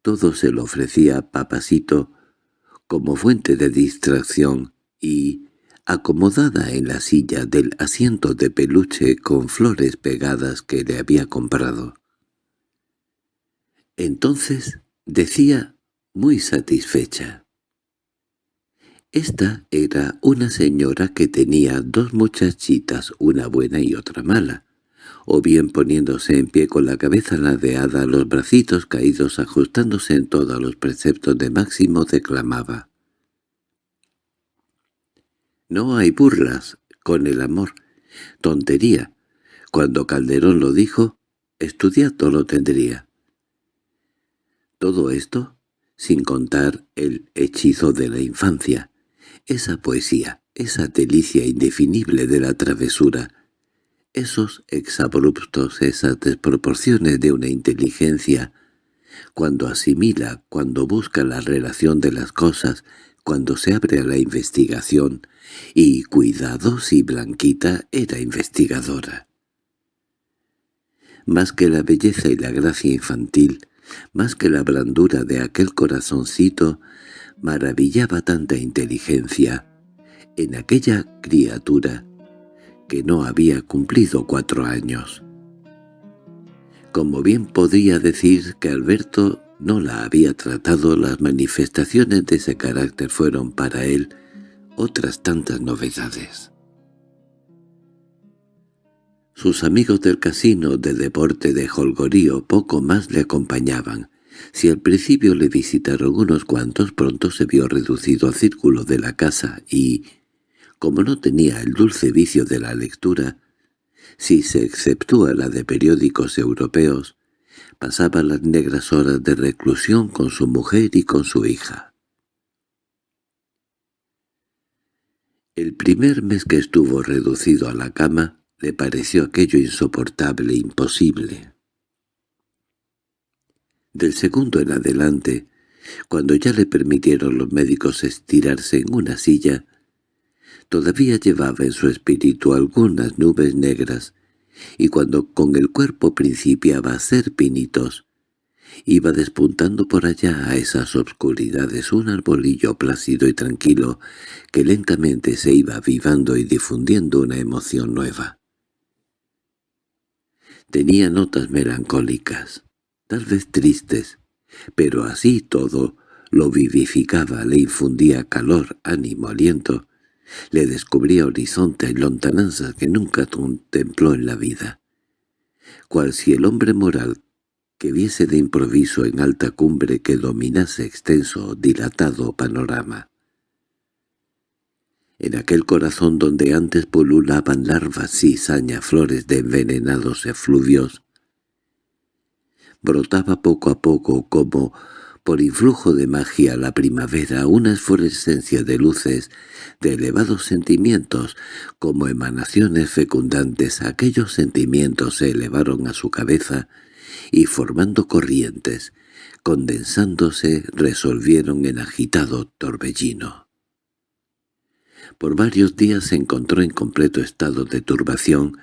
todo se lo ofrecía papacito como fuente de distracción y, acomodada en la silla del asiento de peluche con flores pegadas que le había comprado. Entonces decía muy satisfecha. Esta era una señora que tenía dos muchachitas, una buena y otra mala o bien poniéndose en pie con la cabeza ladeada, los bracitos caídos ajustándose en todos los preceptos de Máximo, declamaba. No hay burlas con el amor. Tontería. Cuando Calderón lo dijo, estudiado lo tendría. Todo esto, sin contar el hechizo de la infancia, esa poesía, esa delicia indefinible de la travesura, esos exabruptos, esas desproporciones de una inteligencia, cuando asimila, cuando busca la relación de las cosas, cuando se abre a la investigación, y cuidado si Blanquita era investigadora. Más que la belleza y la gracia infantil, más que la blandura de aquel corazoncito, maravillaba tanta inteligencia en aquella criatura que no había cumplido cuatro años. Como bien podía decir que Alberto no la había tratado, las manifestaciones de ese carácter fueron para él otras tantas novedades. Sus amigos del casino de deporte de Holgorío poco más le acompañaban. Si al principio le visitaron unos cuantos, pronto se vio reducido al círculo de la casa y, como no tenía el dulce vicio de la lectura, si se exceptúa la de periódicos europeos, pasaba las negras horas de reclusión con su mujer y con su hija. El primer mes que estuvo reducido a la cama le pareció aquello insoportable imposible. Del segundo en adelante, cuando ya le permitieron los médicos estirarse en una silla, Todavía llevaba en su espíritu algunas nubes negras, y cuando con el cuerpo principiaba a ser pinitos, iba despuntando por allá a esas obscuridades un arbolillo plácido y tranquilo que lentamente se iba avivando y difundiendo una emoción nueva. Tenía notas melancólicas, tal vez tristes, pero así todo lo vivificaba, le infundía calor, ánimo, aliento, le descubría horizontes y lontananzas que nunca contempló en la vida. Cual si el hombre moral que viese de improviso en alta cumbre que dominase extenso, dilatado panorama. En aquel corazón donde antes pululaban larvas, cizaña, flores de envenenados efluvios, brotaba poco a poco como por influjo de magia la primavera una esforescencia de luces, de elevados sentimientos, como emanaciones fecundantes aquellos sentimientos se elevaron a su cabeza y formando corrientes, condensándose resolvieron en agitado torbellino. Por varios días se encontró en completo estado de turbación,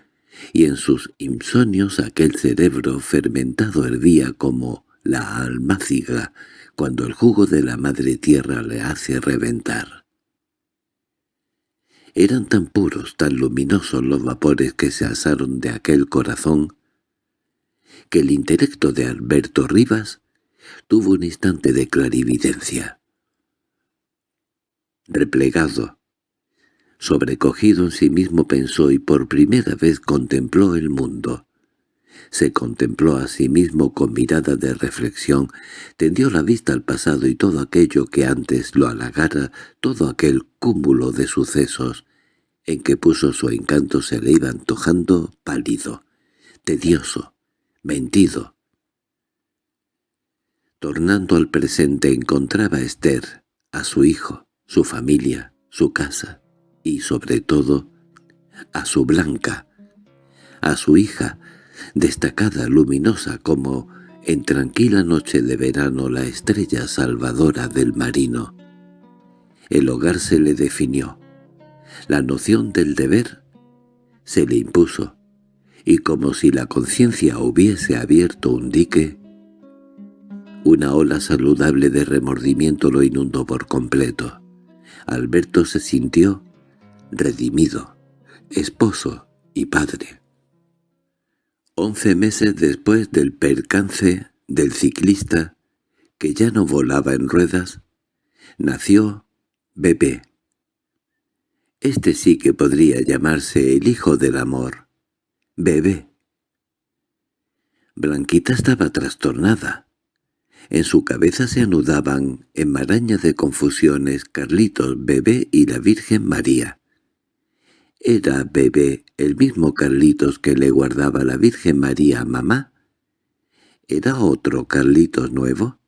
y en sus insomnios aquel cerebro fermentado hervía como la almáciga cuando el jugo de la madre tierra le hace reventar. Eran tan puros, tan luminosos los vapores que se alzaron de aquel corazón, que el intelecto de Alberto Rivas tuvo un instante de clarividencia. replegado. Sobrecogido en sí mismo pensó y por primera vez contempló el mundo. Se contempló a sí mismo con mirada de reflexión, tendió la vista al pasado y todo aquello que antes lo halagara, todo aquel cúmulo de sucesos en que puso su encanto se le iba antojando pálido, tedioso, mentido. Tornando al presente encontraba a Esther, a su hijo, su familia, su casa y, sobre todo, a su Blanca, a su hija, destacada, luminosa como en tranquila noche de verano la estrella salvadora del marino. El hogar se le definió. La noción del deber se le impuso, y como si la conciencia hubiese abierto un dique, una ola saludable de remordimiento lo inundó por completo. Alberto se sintió redimido, esposo y padre. Once meses después del percance del ciclista, que ya no volaba en ruedas, nació Bebé. Este sí que podría llamarse el hijo del amor. Bebé. Blanquita estaba trastornada. En su cabeza se anudaban en maraña de confusiones Carlitos, Bebé y la Virgen María. ¿Era bebé el mismo Carlitos que le guardaba la Virgen María a mamá? ¿Era otro Carlitos nuevo?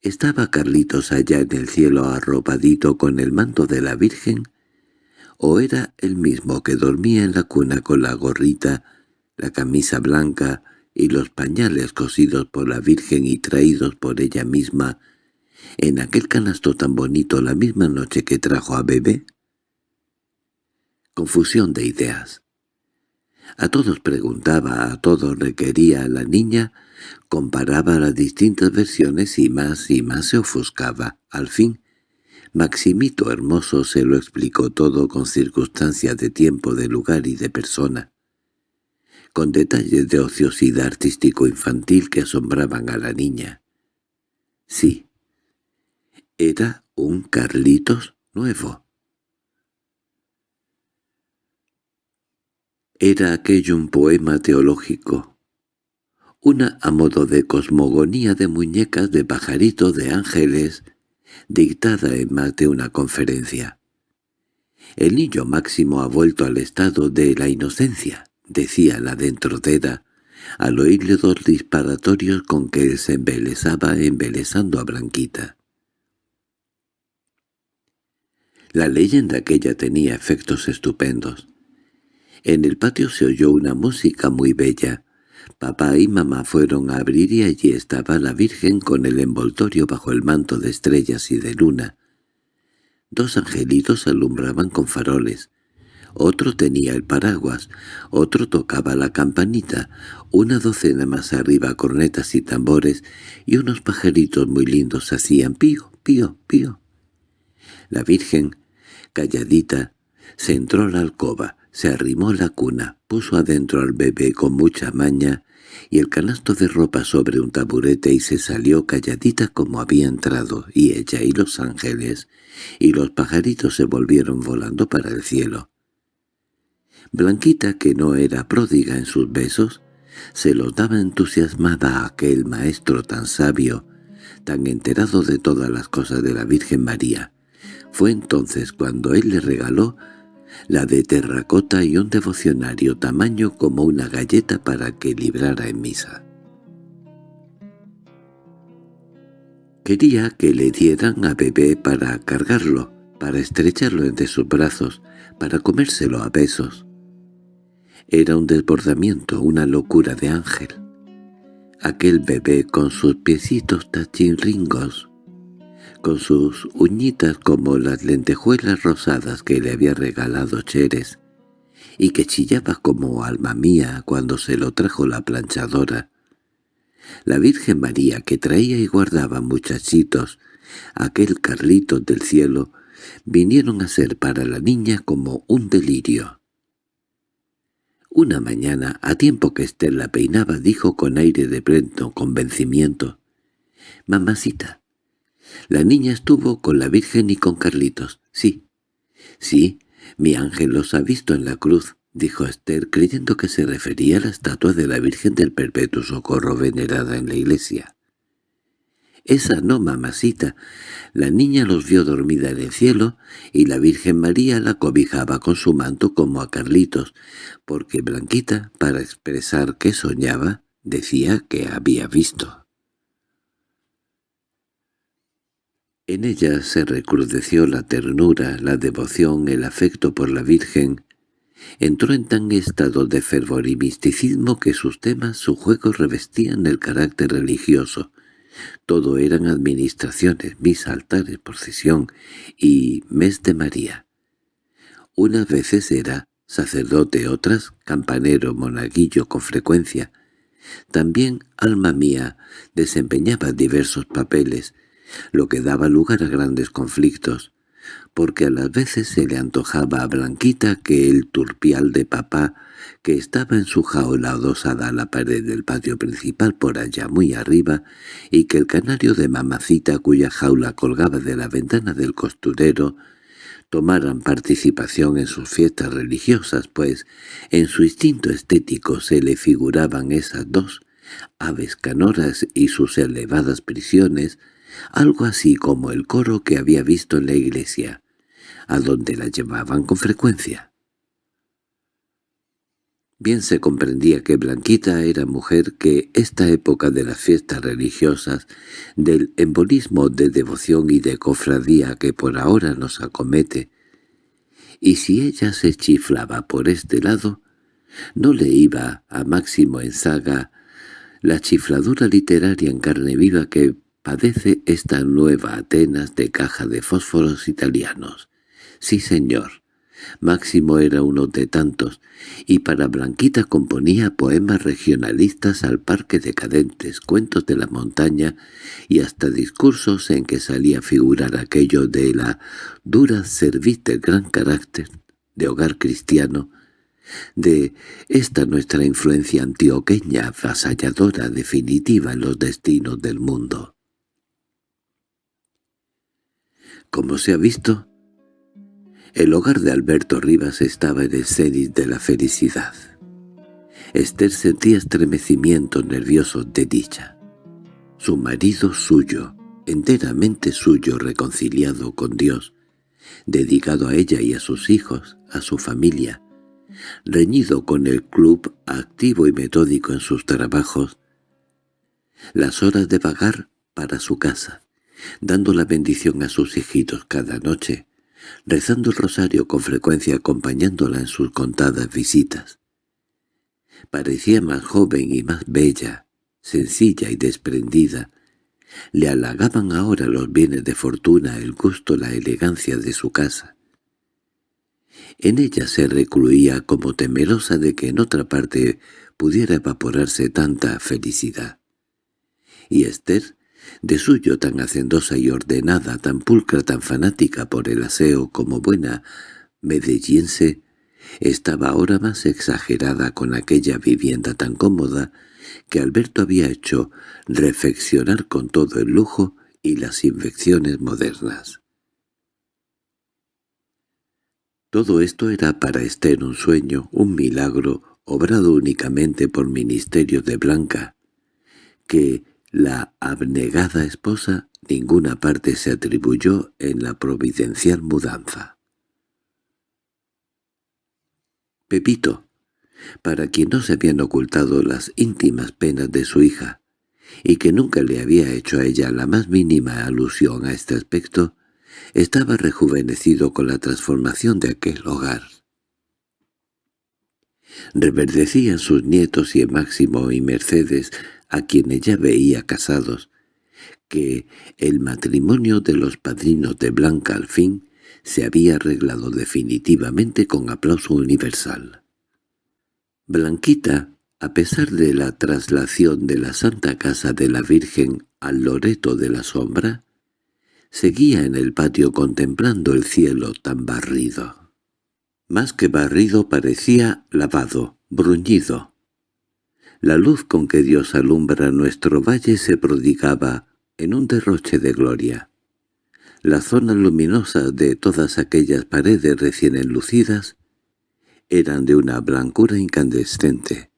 ¿Estaba Carlitos allá en el cielo arropadito con el manto de la Virgen? ¿O era el mismo que dormía en la cuna con la gorrita, la camisa blanca y los pañales cosidos por la Virgen y traídos por ella misma en aquel canasto tan bonito la misma noche que trajo a bebé? Confusión de ideas. A todos preguntaba, a todos requería la niña, comparaba las distintas versiones y más y más se ofuscaba. Al fin, Maximito Hermoso se lo explicó todo con circunstancias de tiempo, de lugar y de persona, con detalles de ociosidad artístico-infantil que asombraban a la niña. Sí, era un Carlitos nuevo. Era aquello un poema teológico, una a modo de cosmogonía de muñecas de pajarito de ángeles, dictada en más de una conferencia. El niño máximo ha vuelto al estado de la inocencia, decía la dentrodera, al oírle dos disparatorios con que él se embelezaba embelezando a Blanquita. La leyenda aquella tenía efectos estupendos. En el patio se oyó una música muy bella. Papá y mamá fueron a abrir y allí estaba la Virgen con el envoltorio bajo el manto de estrellas y de luna. Dos angelitos alumbraban con faroles. Otro tenía el paraguas, otro tocaba la campanita, una docena más arriba cornetas y tambores, y unos pajaritos muy lindos hacían pío, pío, pío. La Virgen, calladita, se entró a la alcoba, se arrimó la cuna, puso adentro al bebé con mucha maña y el canasto de ropa sobre un taburete y se salió calladita como había entrado, y ella y los ángeles y los pajaritos se volvieron volando para el cielo. Blanquita, que no era pródiga en sus besos, se los daba entusiasmada a aquel maestro tan sabio, tan enterado de todas las cosas de la Virgen María. Fue entonces cuando él le regaló la de terracota y un devocionario tamaño como una galleta para que librara en misa. Quería que le dieran a bebé para cargarlo, para estrecharlo entre sus brazos, para comérselo a besos. Era un desbordamiento, una locura de ángel. Aquel bebé con sus piecitos tachinringos, con sus uñitas como las lentejuelas rosadas que le había regalado Cheres, y que chillaba como alma mía cuando se lo trajo la planchadora. La Virgen María que traía y guardaba muchachitos, aquel Carlito del cielo, vinieron a ser para la niña como un delirio. Una mañana, a tiempo que Esther la peinaba, dijo con aire de pleno convencimiento, «Mamacita, La niña estuvo con la Virgen y con Carlitos. Sí, sí, mi ángel los ha visto en la cruz, dijo Esther, creyendo que se refería a la estatua de la Virgen del Perpetuo Socorro venerada en la iglesia. Esa no, mamacita. La niña los vio dormida en el cielo, y la Virgen María la cobijaba con su manto como a Carlitos, porque Blanquita, para expresar que soñaba, decía que había visto. En ella se recrudeció la ternura, la devoción, el afecto por la Virgen. Entró en tan estado de fervor y misticismo que sus temas, su juego revestían el carácter religioso. Todo eran administraciones, misa, altares, procesión y mes de María. Unas veces era sacerdote, otras campanero, monaguillo con frecuencia. También, alma mía, desempeñaba diversos papeles, lo que daba lugar a grandes conflictos, porque a las veces se le antojaba a Blanquita que el turpial de papá, que estaba en su jaula adosada a la pared del patio principal por allá muy arriba, y que el canario de mamacita cuya jaula colgaba de la ventana del costurero, tomaran participación en sus fiestas religiosas, pues en su instinto estético se le figuraban esas dos, aves canoras y sus elevadas prisiones, algo así como el coro que había visto en la iglesia, a donde la llevaban con frecuencia. Bien se comprendía que Blanquita era mujer que esta época de las fiestas religiosas, del embolismo de devoción y de cofradía que por ahora nos acomete, y si ella se chiflaba por este lado, no le iba a Máximo en saga la chifladura literaria en carne viva que padece esta nueva Atenas de caja de fósforos italianos. Sí, señor. Máximo era uno de tantos, y para Blanquita componía poemas regionalistas al parque decadentes, cuentos de la montaña y hasta discursos en que salía a figurar aquello de la dura cerviz del gran carácter de hogar cristiano, de esta nuestra influencia antioqueña avasalladora definitiva en los destinos del mundo. Como se ha visto, el hogar de Alberto Rivas estaba en el cenit de la felicidad. Esther sentía estremecimientos nerviosos de dicha. Su marido suyo, enteramente suyo, reconciliado con Dios, dedicado a ella y a sus hijos, a su familia, reñido con el club, activo y metódico en sus trabajos, las horas de vagar para su casa, dando la bendición a sus hijitos cada noche, rezando el rosario con frecuencia acompañándola en sus contadas visitas. Parecía más joven y más bella, sencilla y desprendida. Le halagaban ahora los bienes de fortuna, el gusto, la elegancia de su casa. En ella se recluía como temerosa de que en otra parte pudiera evaporarse tanta felicidad. Y Esther de suyo tan hacendosa y ordenada, tan pulcra, tan fanática por el aseo como buena medellense, estaba ahora más exagerada con aquella vivienda tan cómoda que Alberto había hecho reflexionar con todo el lujo y las infecciones modernas. Todo esto era para Esther un sueño, un milagro, obrado únicamente por ministerio de Blanca, que, la abnegada esposa ninguna parte se atribuyó en la providencial mudanza. Pepito, para quien no se habían ocultado las íntimas penas de su hija, y que nunca le había hecho a ella la más mínima alusión a este aspecto, estaba rejuvenecido con la transformación de aquel hogar. Reverdecían sus nietos y Máximo y Mercedes a quienes ya veía casados, que el matrimonio de los padrinos de Blanca al fin se había arreglado definitivamente con aplauso universal. Blanquita, a pesar de la traslación de la Santa Casa de la Virgen al Loreto de la Sombra, seguía en el patio contemplando el cielo tan barrido. Más que barrido parecía lavado, bruñido, la luz con que Dios alumbra nuestro valle se prodigaba en un derroche de gloria. La zona luminosa de todas aquellas paredes recién enlucidas eran de una blancura incandescente.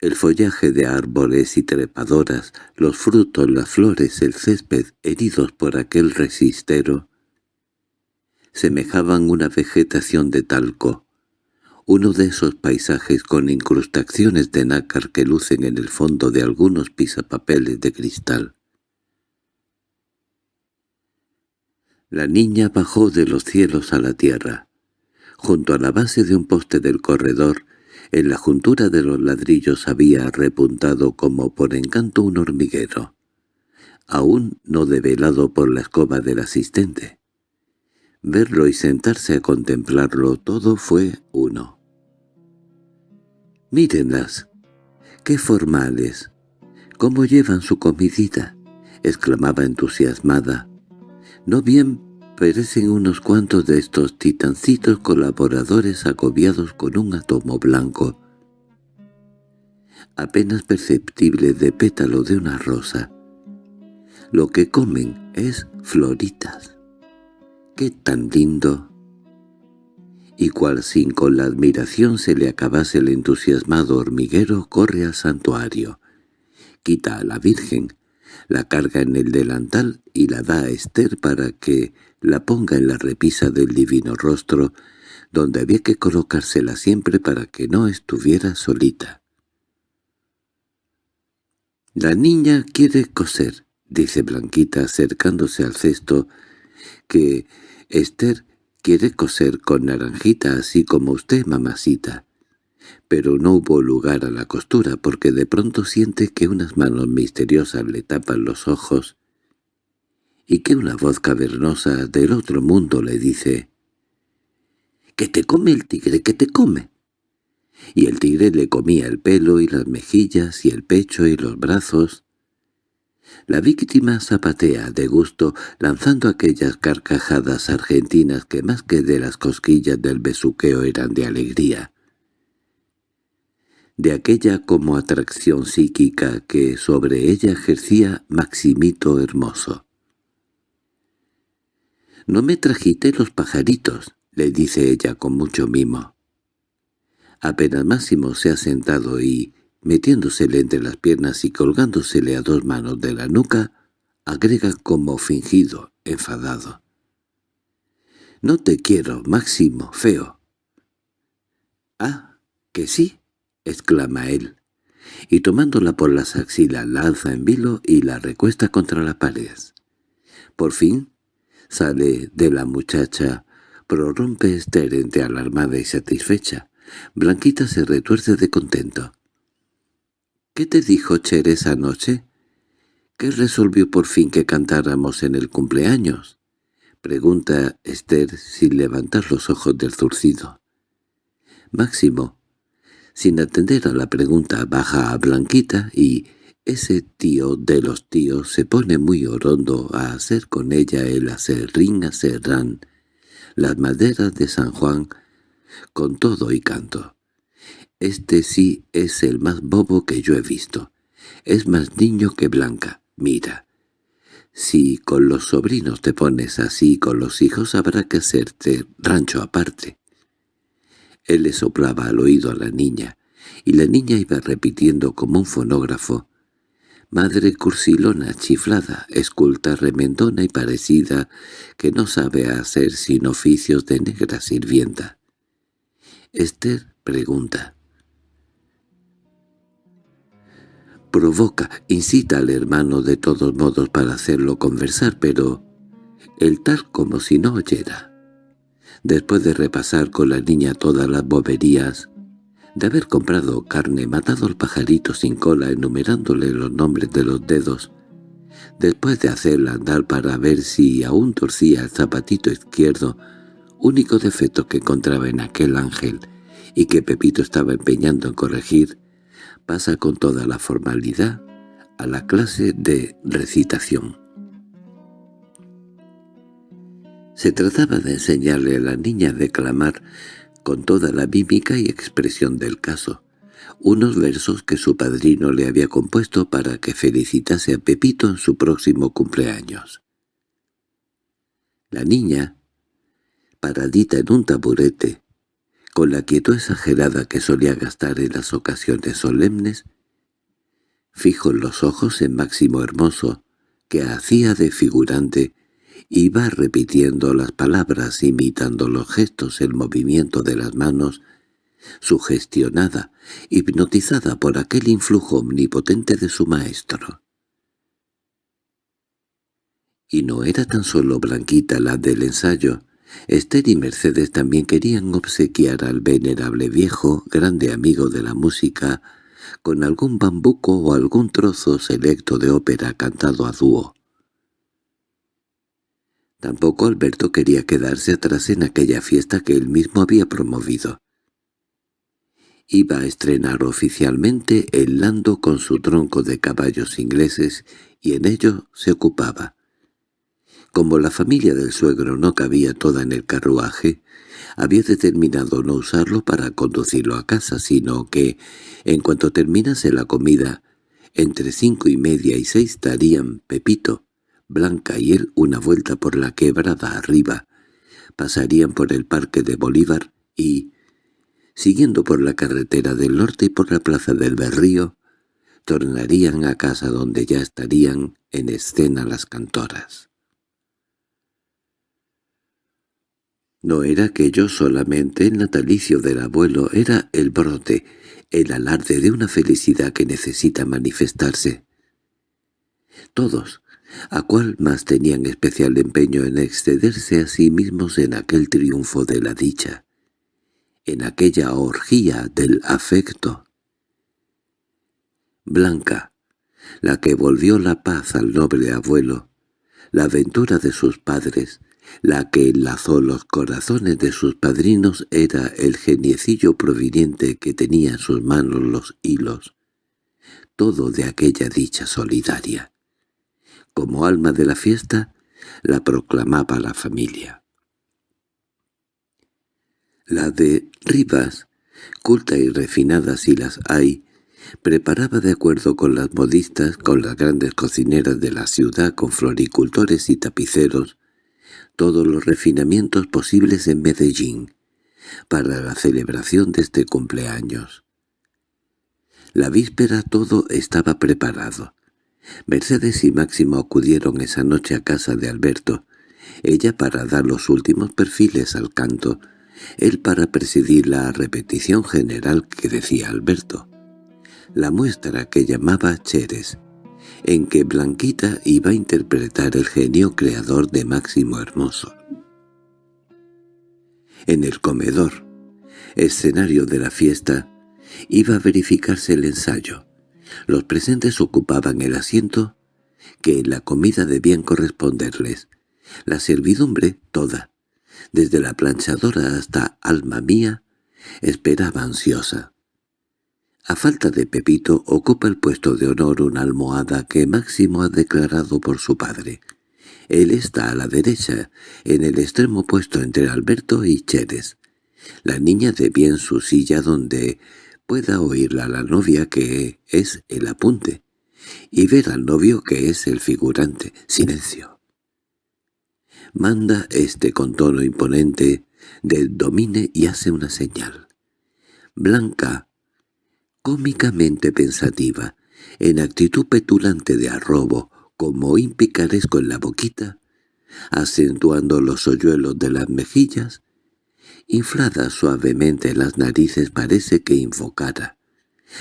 El follaje de árboles y trepadoras, los frutos, las flores, el césped, heridos por aquel resistero, semejaban una vegetación de talco, uno de esos paisajes con incrustaciones de nácar que lucen en el fondo de algunos pisapapeles de cristal. La niña bajó de los cielos a la tierra. Junto a la base de un poste del corredor, en la juntura de los ladrillos había repuntado como por encanto un hormiguero, aún no develado por la escoba del asistente. Verlo y sentarse a contemplarlo todo fue uno. «Mírenlas, qué formales, cómo llevan su comidita», exclamaba entusiasmada. «No bien parecen unos cuantos de estos titancitos colaboradores agobiados con un átomo blanco, apenas perceptible de pétalo de una rosa. Lo que comen es floritas. ¡Qué tan lindo! Y cual sin con la admiración se le acabase el entusiasmado hormiguero corre al santuario, quita a la Virgen, la carga en el delantal y la da a Esther para que la ponga en la repisa del divino rostro, donde había que colocársela siempre para que no estuviera solita. «La niña quiere coser», dice Blanquita acercándose al cesto, que Esther quiere coser con naranjita así como usted, mamacita. Pero no hubo lugar a la costura porque de pronto siente que unas manos misteriosas le tapan los ojos y que una voz cavernosa del otro mundo le dice «¡Que te come el tigre, que te come!» Y el tigre le comía el pelo y las mejillas y el pecho y los brazos. La víctima zapatea de gusto lanzando aquellas carcajadas argentinas que más que de las cosquillas del besuqueo eran de alegría. De aquella como atracción psíquica que sobre ella ejercía Maximito Hermoso. «No me trajiste los pajaritos», le dice ella con mucho mimo. Apenas Máximo se ha sentado y, metiéndosele entre las piernas y colgándosele a dos manos de la nuca, agrega como fingido, enfadado. «No te quiero, Máximo, feo». «Ah, que sí», exclama él, y tomándola por las axilas la alza en vilo y la recuesta contra la pared. Por fin Sale de la muchacha, prorrumpe Esther entre alarmada y satisfecha. Blanquita se retuerce de contento. —¿Qué te dijo Cher esa noche? ¿Qué resolvió por fin que cantáramos en el cumpleaños? Pregunta Esther sin levantar los ojos del zurcido. Máximo, sin atender a la pregunta, baja a Blanquita y, ese tío de los tíos se pone muy orondo a hacer con ella el acerrín acerrán, las maderas de San Juan, con todo y canto. Este sí es el más bobo que yo he visto. Es más niño que Blanca, mira. Si con los sobrinos te pones así, con los hijos habrá que hacerte rancho aparte. Él le soplaba al oído a la niña, y la niña iba repitiendo como un fonógrafo Madre cursilona, chiflada, esculta, remendona y parecida, que no sabe hacer sin oficios de negra sirvienta. Esther pregunta. Provoca, incita al hermano de todos modos para hacerlo conversar, pero el tal como si no oyera. Después de repasar con la niña todas las boberías, de haber comprado carne, matado al pajarito sin cola enumerándole los nombres de los dedos, después de hacerla andar para ver si aún torcía el zapatito izquierdo, único defecto que encontraba en aquel ángel y que Pepito estaba empeñando en corregir, pasa con toda la formalidad a la clase de recitación. Se trataba de enseñarle a la niña a declamar con toda la mímica y expresión del caso, unos versos que su padrino le había compuesto para que felicitase a Pepito en su próximo cumpleaños. La niña, paradita en un taburete, con la quietud exagerada que solía gastar en las ocasiones solemnes, fijo los ojos en Máximo Hermoso, que hacía de figurante, iba repitiendo las palabras, imitando los gestos, el movimiento de las manos, sugestionada, hipnotizada por aquel influjo omnipotente de su maestro. Y no era tan solo Blanquita la del ensayo, Esther y Mercedes también querían obsequiar al venerable viejo, grande amigo de la música, con algún bambuco o algún trozo selecto de ópera cantado a dúo. Tampoco Alberto quería quedarse atrás en aquella fiesta que él mismo había promovido. Iba a estrenar oficialmente el lando con su tronco de caballos ingleses y en ello se ocupaba. Como la familia del suegro no cabía toda en el carruaje, había determinado no usarlo para conducirlo a casa, sino que, en cuanto terminase la comida, entre cinco y media y seis darían Pepito, Blanca y él una vuelta por la quebrada arriba, pasarían por el parque de Bolívar y, siguiendo por la carretera del norte y por la plaza del Berrío, tornarían a casa donde ya estarían en escena las cantoras. No era aquello solamente el natalicio del abuelo, era el brote, el alarde de una felicidad que necesita manifestarse. Todos, a cual más tenían especial empeño en excederse a sí mismos en aquel triunfo de la dicha, en aquella orgía del afecto. Blanca, la que volvió la paz al noble abuelo, la aventura de sus padres, la que enlazó los corazones de sus padrinos era el geniecillo proveniente que tenía en sus manos los hilos, todo de aquella dicha solidaria. Como alma de la fiesta, la proclamaba la familia. La de Rivas, culta y refinada si las hay, preparaba de acuerdo con las modistas, con las grandes cocineras de la ciudad, con floricultores y tapiceros, todos los refinamientos posibles en Medellín para la celebración de este cumpleaños. La víspera todo estaba preparado. Mercedes y Máximo acudieron esa noche a casa de Alberto, ella para dar los últimos perfiles al canto, él para presidir la repetición general que decía Alberto, la muestra que llamaba Cheres, en que Blanquita iba a interpretar el genio creador de Máximo Hermoso. En el comedor, escenario de la fiesta, iba a verificarse el ensayo. Los presentes ocupaban el asiento que la comida debían corresponderles. La servidumbre, toda, desde la planchadora hasta alma mía, esperaba ansiosa. A falta de Pepito ocupa el puesto de honor una almohada que Máximo ha declarado por su padre. Él está a la derecha, en el extremo opuesto entre Alberto y Cheres. La niña de bien su silla donde pueda oírla la novia que es el apunte, y ver al novio que es el figurante. Silencio. Manda este con tono imponente del domine y hace una señal. Blanca cómicamente pensativa, en actitud petulante de arrobo, como impicaresco en la boquita, acentuando los hoyuelos de las mejillas, inflada suavemente las narices parece que invocara.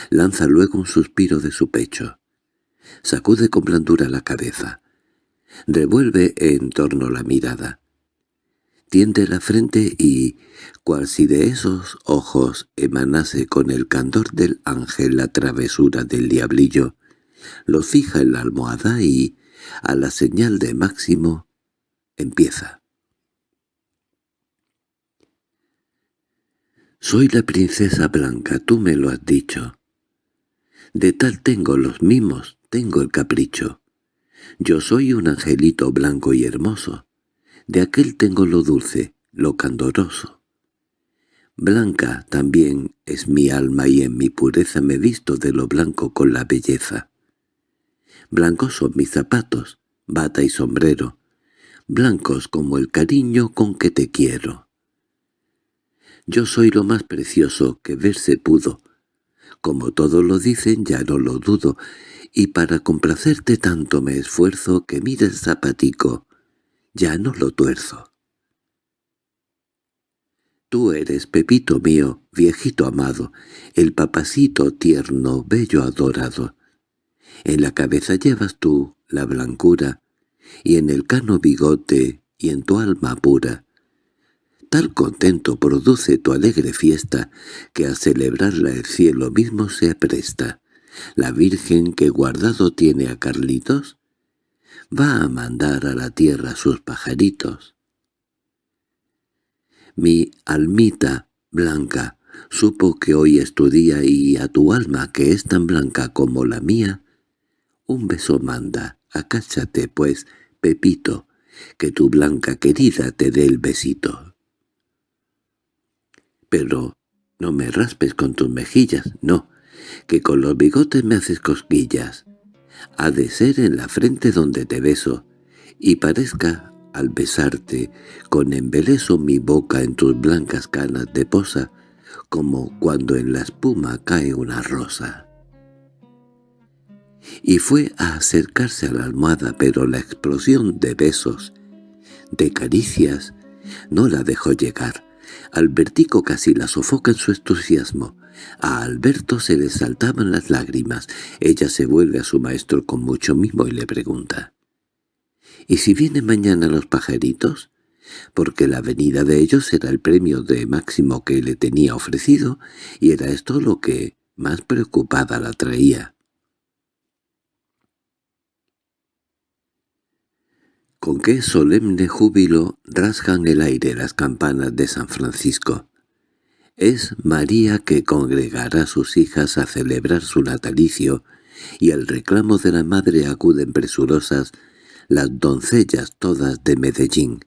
Lanza luego un suspiro de su pecho. Sacude con blandura la cabeza. Revuelve en torno la mirada tiende la frente y, cual si de esos ojos emanase con el candor del ángel la travesura del diablillo, lo fija en la almohada y, a la señal de Máximo, empieza. Soy la princesa blanca, tú me lo has dicho. De tal tengo los mimos, tengo el capricho. Yo soy un angelito blanco y hermoso. De aquel tengo lo dulce, lo candoroso. Blanca también es mi alma y en mi pureza me visto de lo blanco con la belleza. Blancos son mis zapatos, bata y sombrero. blancos como el cariño con que te quiero. Yo soy lo más precioso que verse pudo. Como todos lo dicen ya no lo dudo, y para complacerte tanto me esfuerzo que mires zapatico, ya no lo tuerzo. Tú eres, Pepito mío, viejito amado, el papacito tierno, bello adorado. En la cabeza llevas tú la blancura, y en el cano bigote, y en tu alma pura. Tal contento produce tu alegre fiesta, que a celebrarla el cielo mismo se apresta. La Virgen que guardado tiene a Carlitos, va a mandar a la tierra sus pajaritos. Mi almita blanca supo que hoy es tu día y a tu alma que es tan blanca como la mía, un beso manda, acáchate pues, Pepito, que tu blanca querida te dé el besito. Pero no me raspes con tus mejillas, no, que con los bigotes me haces cosquillas. Ha de ser en la frente donde te beso, y parezca al besarte, con embeleso mi boca en tus blancas canas de posa, como cuando en la espuma cae una rosa. Y fue a acercarse a la almohada, pero la explosión de besos, de caricias, no la dejó llegar. Albertico casi la sofoca en su entusiasmo. A Alberto se le saltaban las lágrimas. Ella se vuelve a su maestro con mucho mimo y le pregunta. ¿Y si vienen mañana los pajaritos? Porque la venida de ellos era el premio de máximo que le tenía ofrecido, y era esto lo que más preocupada la traía. Con qué solemne júbilo rasgan el aire las campanas de San Francisco. Es María que congregará a sus hijas a celebrar su natalicio, y al reclamo de la madre acuden presurosas las doncellas todas de Medellín.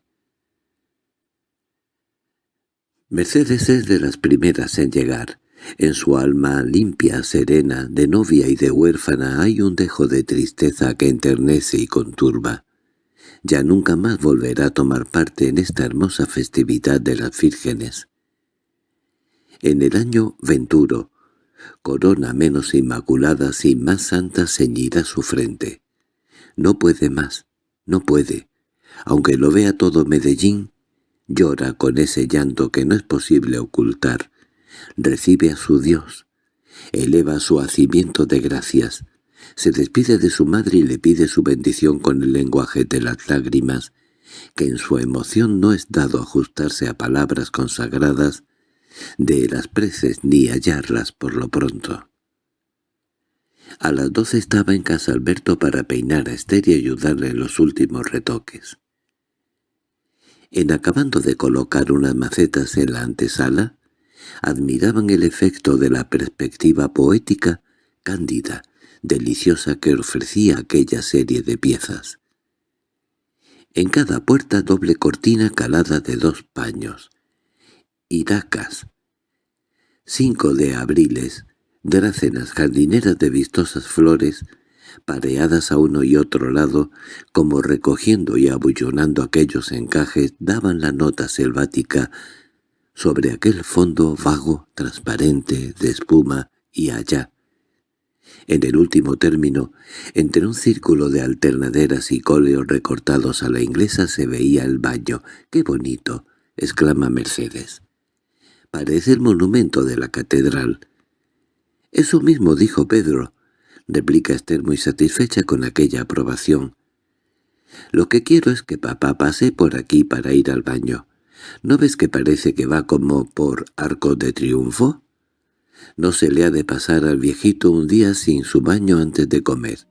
Mercedes es de las primeras en llegar. En su alma limpia, serena, de novia y de huérfana hay un dejo de tristeza que enternece y conturba. Ya nunca más volverá a tomar parte en esta hermosa festividad de las vírgenes. En el año venturo, corona menos inmaculada y más santa ceñirá su frente. No puede más, no puede. Aunque lo vea todo Medellín, llora con ese llanto que no es posible ocultar. Recibe a su Dios, eleva su hacimiento de gracias, se despide de su madre y le pide su bendición con el lenguaje de las lágrimas, que en su emoción no es dado ajustarse a palabras consagradas de las preces ni hallarlas por lo pronto. A las doce estaba en casa Alberto para peinar a Esther y ayudarle en los últimos retoques. En acabando de colocar unas macetas en la antesala, admiraban el efecto de la perspectiva poética, cándida, deliciosa que ofrecía aquella serie de piezas. En cada puerta doble cortina calada de dos paños, iracas, cinco de abriles, Drácenas jardineras de vistosas flores, pareadas a uno y otro lado, como recogiendo y abullonando aquellos encajes, daban la nota selvática sobre aquel fondo vago, transparente, de espuma, y allá. En el último término, entre un círculo de alternaderas y cóleos recortados a la inglesa se veía el baño. ¡Qué bonito! —exclama Mercedes. Parece el monumento de la catedral. —Eso mismo dijo Pedro —replica Esther muy satisfecha con aquella aprobación. —Lo que quiero es que papá pase por aquí para ir al baño. ¿No ves que parece que va como por arco de triunfo? No se le ha de pasar al viejito un día sin su baño antes de comer.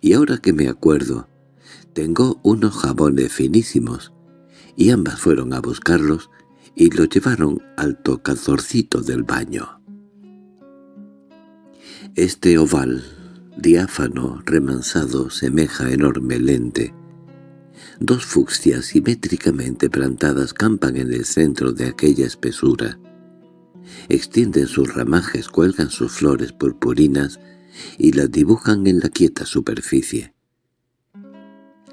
Y ahora que me acuerdo, tengo unos jabones finísimos. Y ambas fueron a buscarlos y los llevaron al tocadorcito del baño. Este oval, diáfano, remansado, semeja enorme lente. Dos fucsias simétricamente plantadas campan en el centro de aquella espesura. Extienden sus ramajes, cuelgan sus flores purpurinas y las dibujan en la quieta superficie.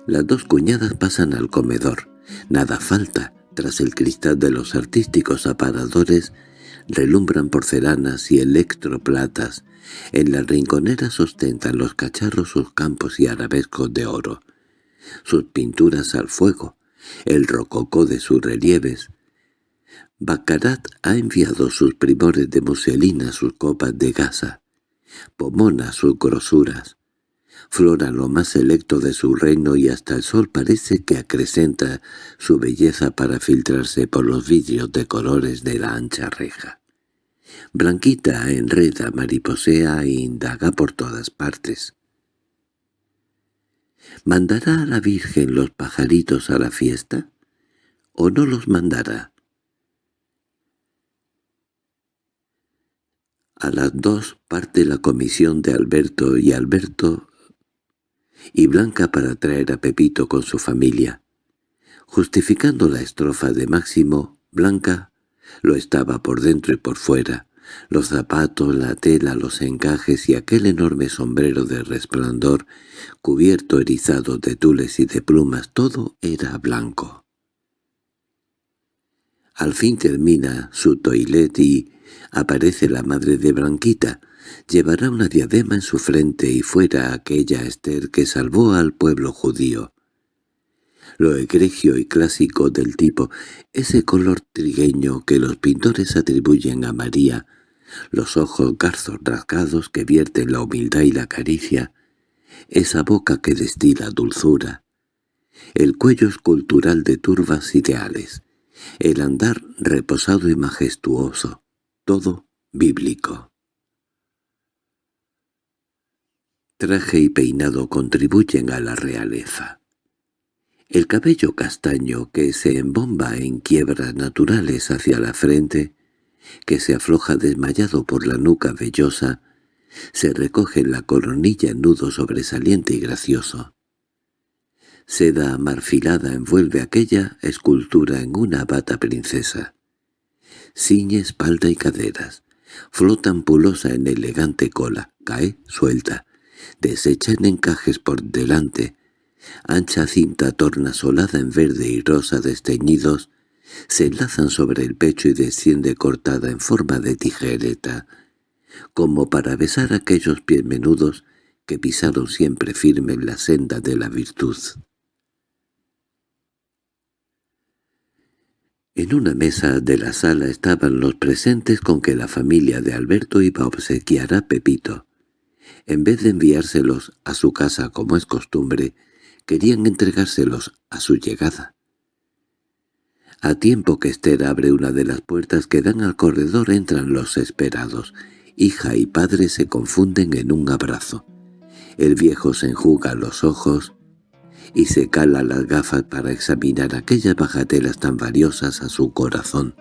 Las dos cuñadas pasan al comedor. Nada falta. Tras el cristal de los artísticos aparadores relumbran porcelanas y electroplatas. En las rinconeras ostentan los cacharros sus campos y arabescos de oro. Sus pinturas al fuego, el rococó de sus relieves. Baccarat ha enviado sus primores de muselina, sus copas de gasa. Pomona sus grosuras. Flora lo más selecto de su reino y hasta el sol parece que acrecenta su belleza para filtrarse por los vidrios de colores de la ancha reja. Blanquita enreda, mariposea e indaga por todas partes. ¿Mandará a la Virgen los pajaritos a la fiesta? ¿O no los mandará? A las dos parte la comisión de Alberto y Alberto y Blanca para traer a Pepito con su familia. Justificando la estrofa de Máximo, Blanca lo estaba por dentro y por fuera. Los zapatos, la tela, los encajes y aquel enorme sombrero de resplandor, cubierto erizado de tules y de plumas, todo era blanco. Al fin termina su toilet y aparece la madre de Blanquita, llevará una diadema en su frente y fuera aquella Esther que salvó al pueblo judío. Lo egregio y clásico del tipo, ese color trigueño que los pintores atribuyen a María, los ojos garzos rasgados que vierten la humildad y la caricia, esa boca que destila dulzura, el cuello escultural de turbas ideales, el andar reposado y majestuoso, todo bíblico. Traje y peinado contribuyen a la realeza. El cabello castaño que se embomba en quiebras naturales hacia la frente, que se afloja desmayado por la nuca vellosa, se recoge en la coronilla en nudo sobresaliente y gracioso. Seda marfilada envuelve aquella escultura en una bata princesa. Ciñe espalda y caderas, flota ampulosa en elegante cola, cae suelta, deshecha en encajes por delante, ancha cinta tornasolada en verde y rosa desteñidos, se enlazan sobre el pecho y desciende cortada en forma de tijereta, como para besar aquellos pies menudos que pisaron siempre firme en la senda de la virtud. En una mesa de la sala estaban los presentes con que la familia de Alberto iba a obsequiar a Pepito. En vez de enviárselos a su casa como es costumbre, querían entregárselos a su llegada. A tiempo que Esther abre una de las puertas que dan al corredor entran los esperados. Hija y padre se confunden en un abrazo. El viejo se enjuga los ojos y se cala las gafas para examinar aquellas bajatelas tan valiosas a su corazón.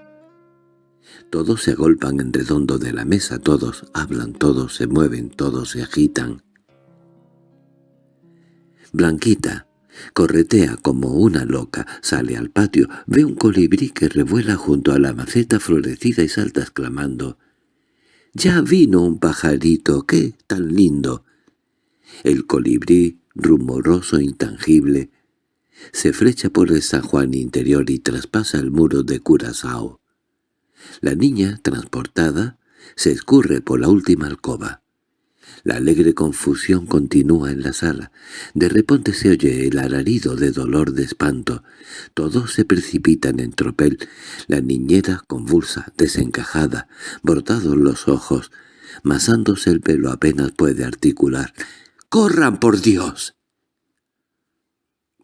Todos se agolpan en redondo de la mesa, todos hablan, todos se mueven, todos se agitan. Blanquita corretea como una loca, sale al patio, ve un colibrí que revuela junto a la maceta florecida y salta exclamando «¡Ya vino un pajarito! ¡Qué tan lindo!» El colibrí, rumoroso intangible, se flecha por el San Juan interior y traspasa el muro de Curazao. La niña, transportada, se escurre por la última alcoba. La alegre confusión continúa en la sala. De repente se oye el alarido de dolor de espanto. Todos se precipitan en tropel. La niñera, convulsa, desencajada, brotados los ojos, masándose el pelo apenas puede articular. —¡Corran, por Dios!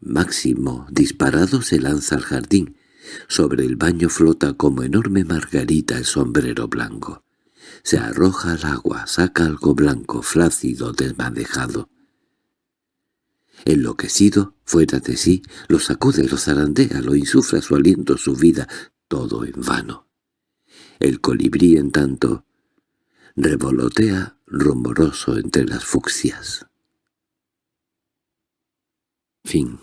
Máximo, disparado, se lanza al jardín. Sobre el baño flota como enorme margarita el sombrero blanco. Se arroja al agua, saca algo blanco, flácido, desmadejado. Enloquecido, fuera de sí, lo sacude, lo zarandea, lo insufra su aliento, su vida, todo en vano. El colibrí, en tanto, revolotea rumoroso entre las fucsias. Fin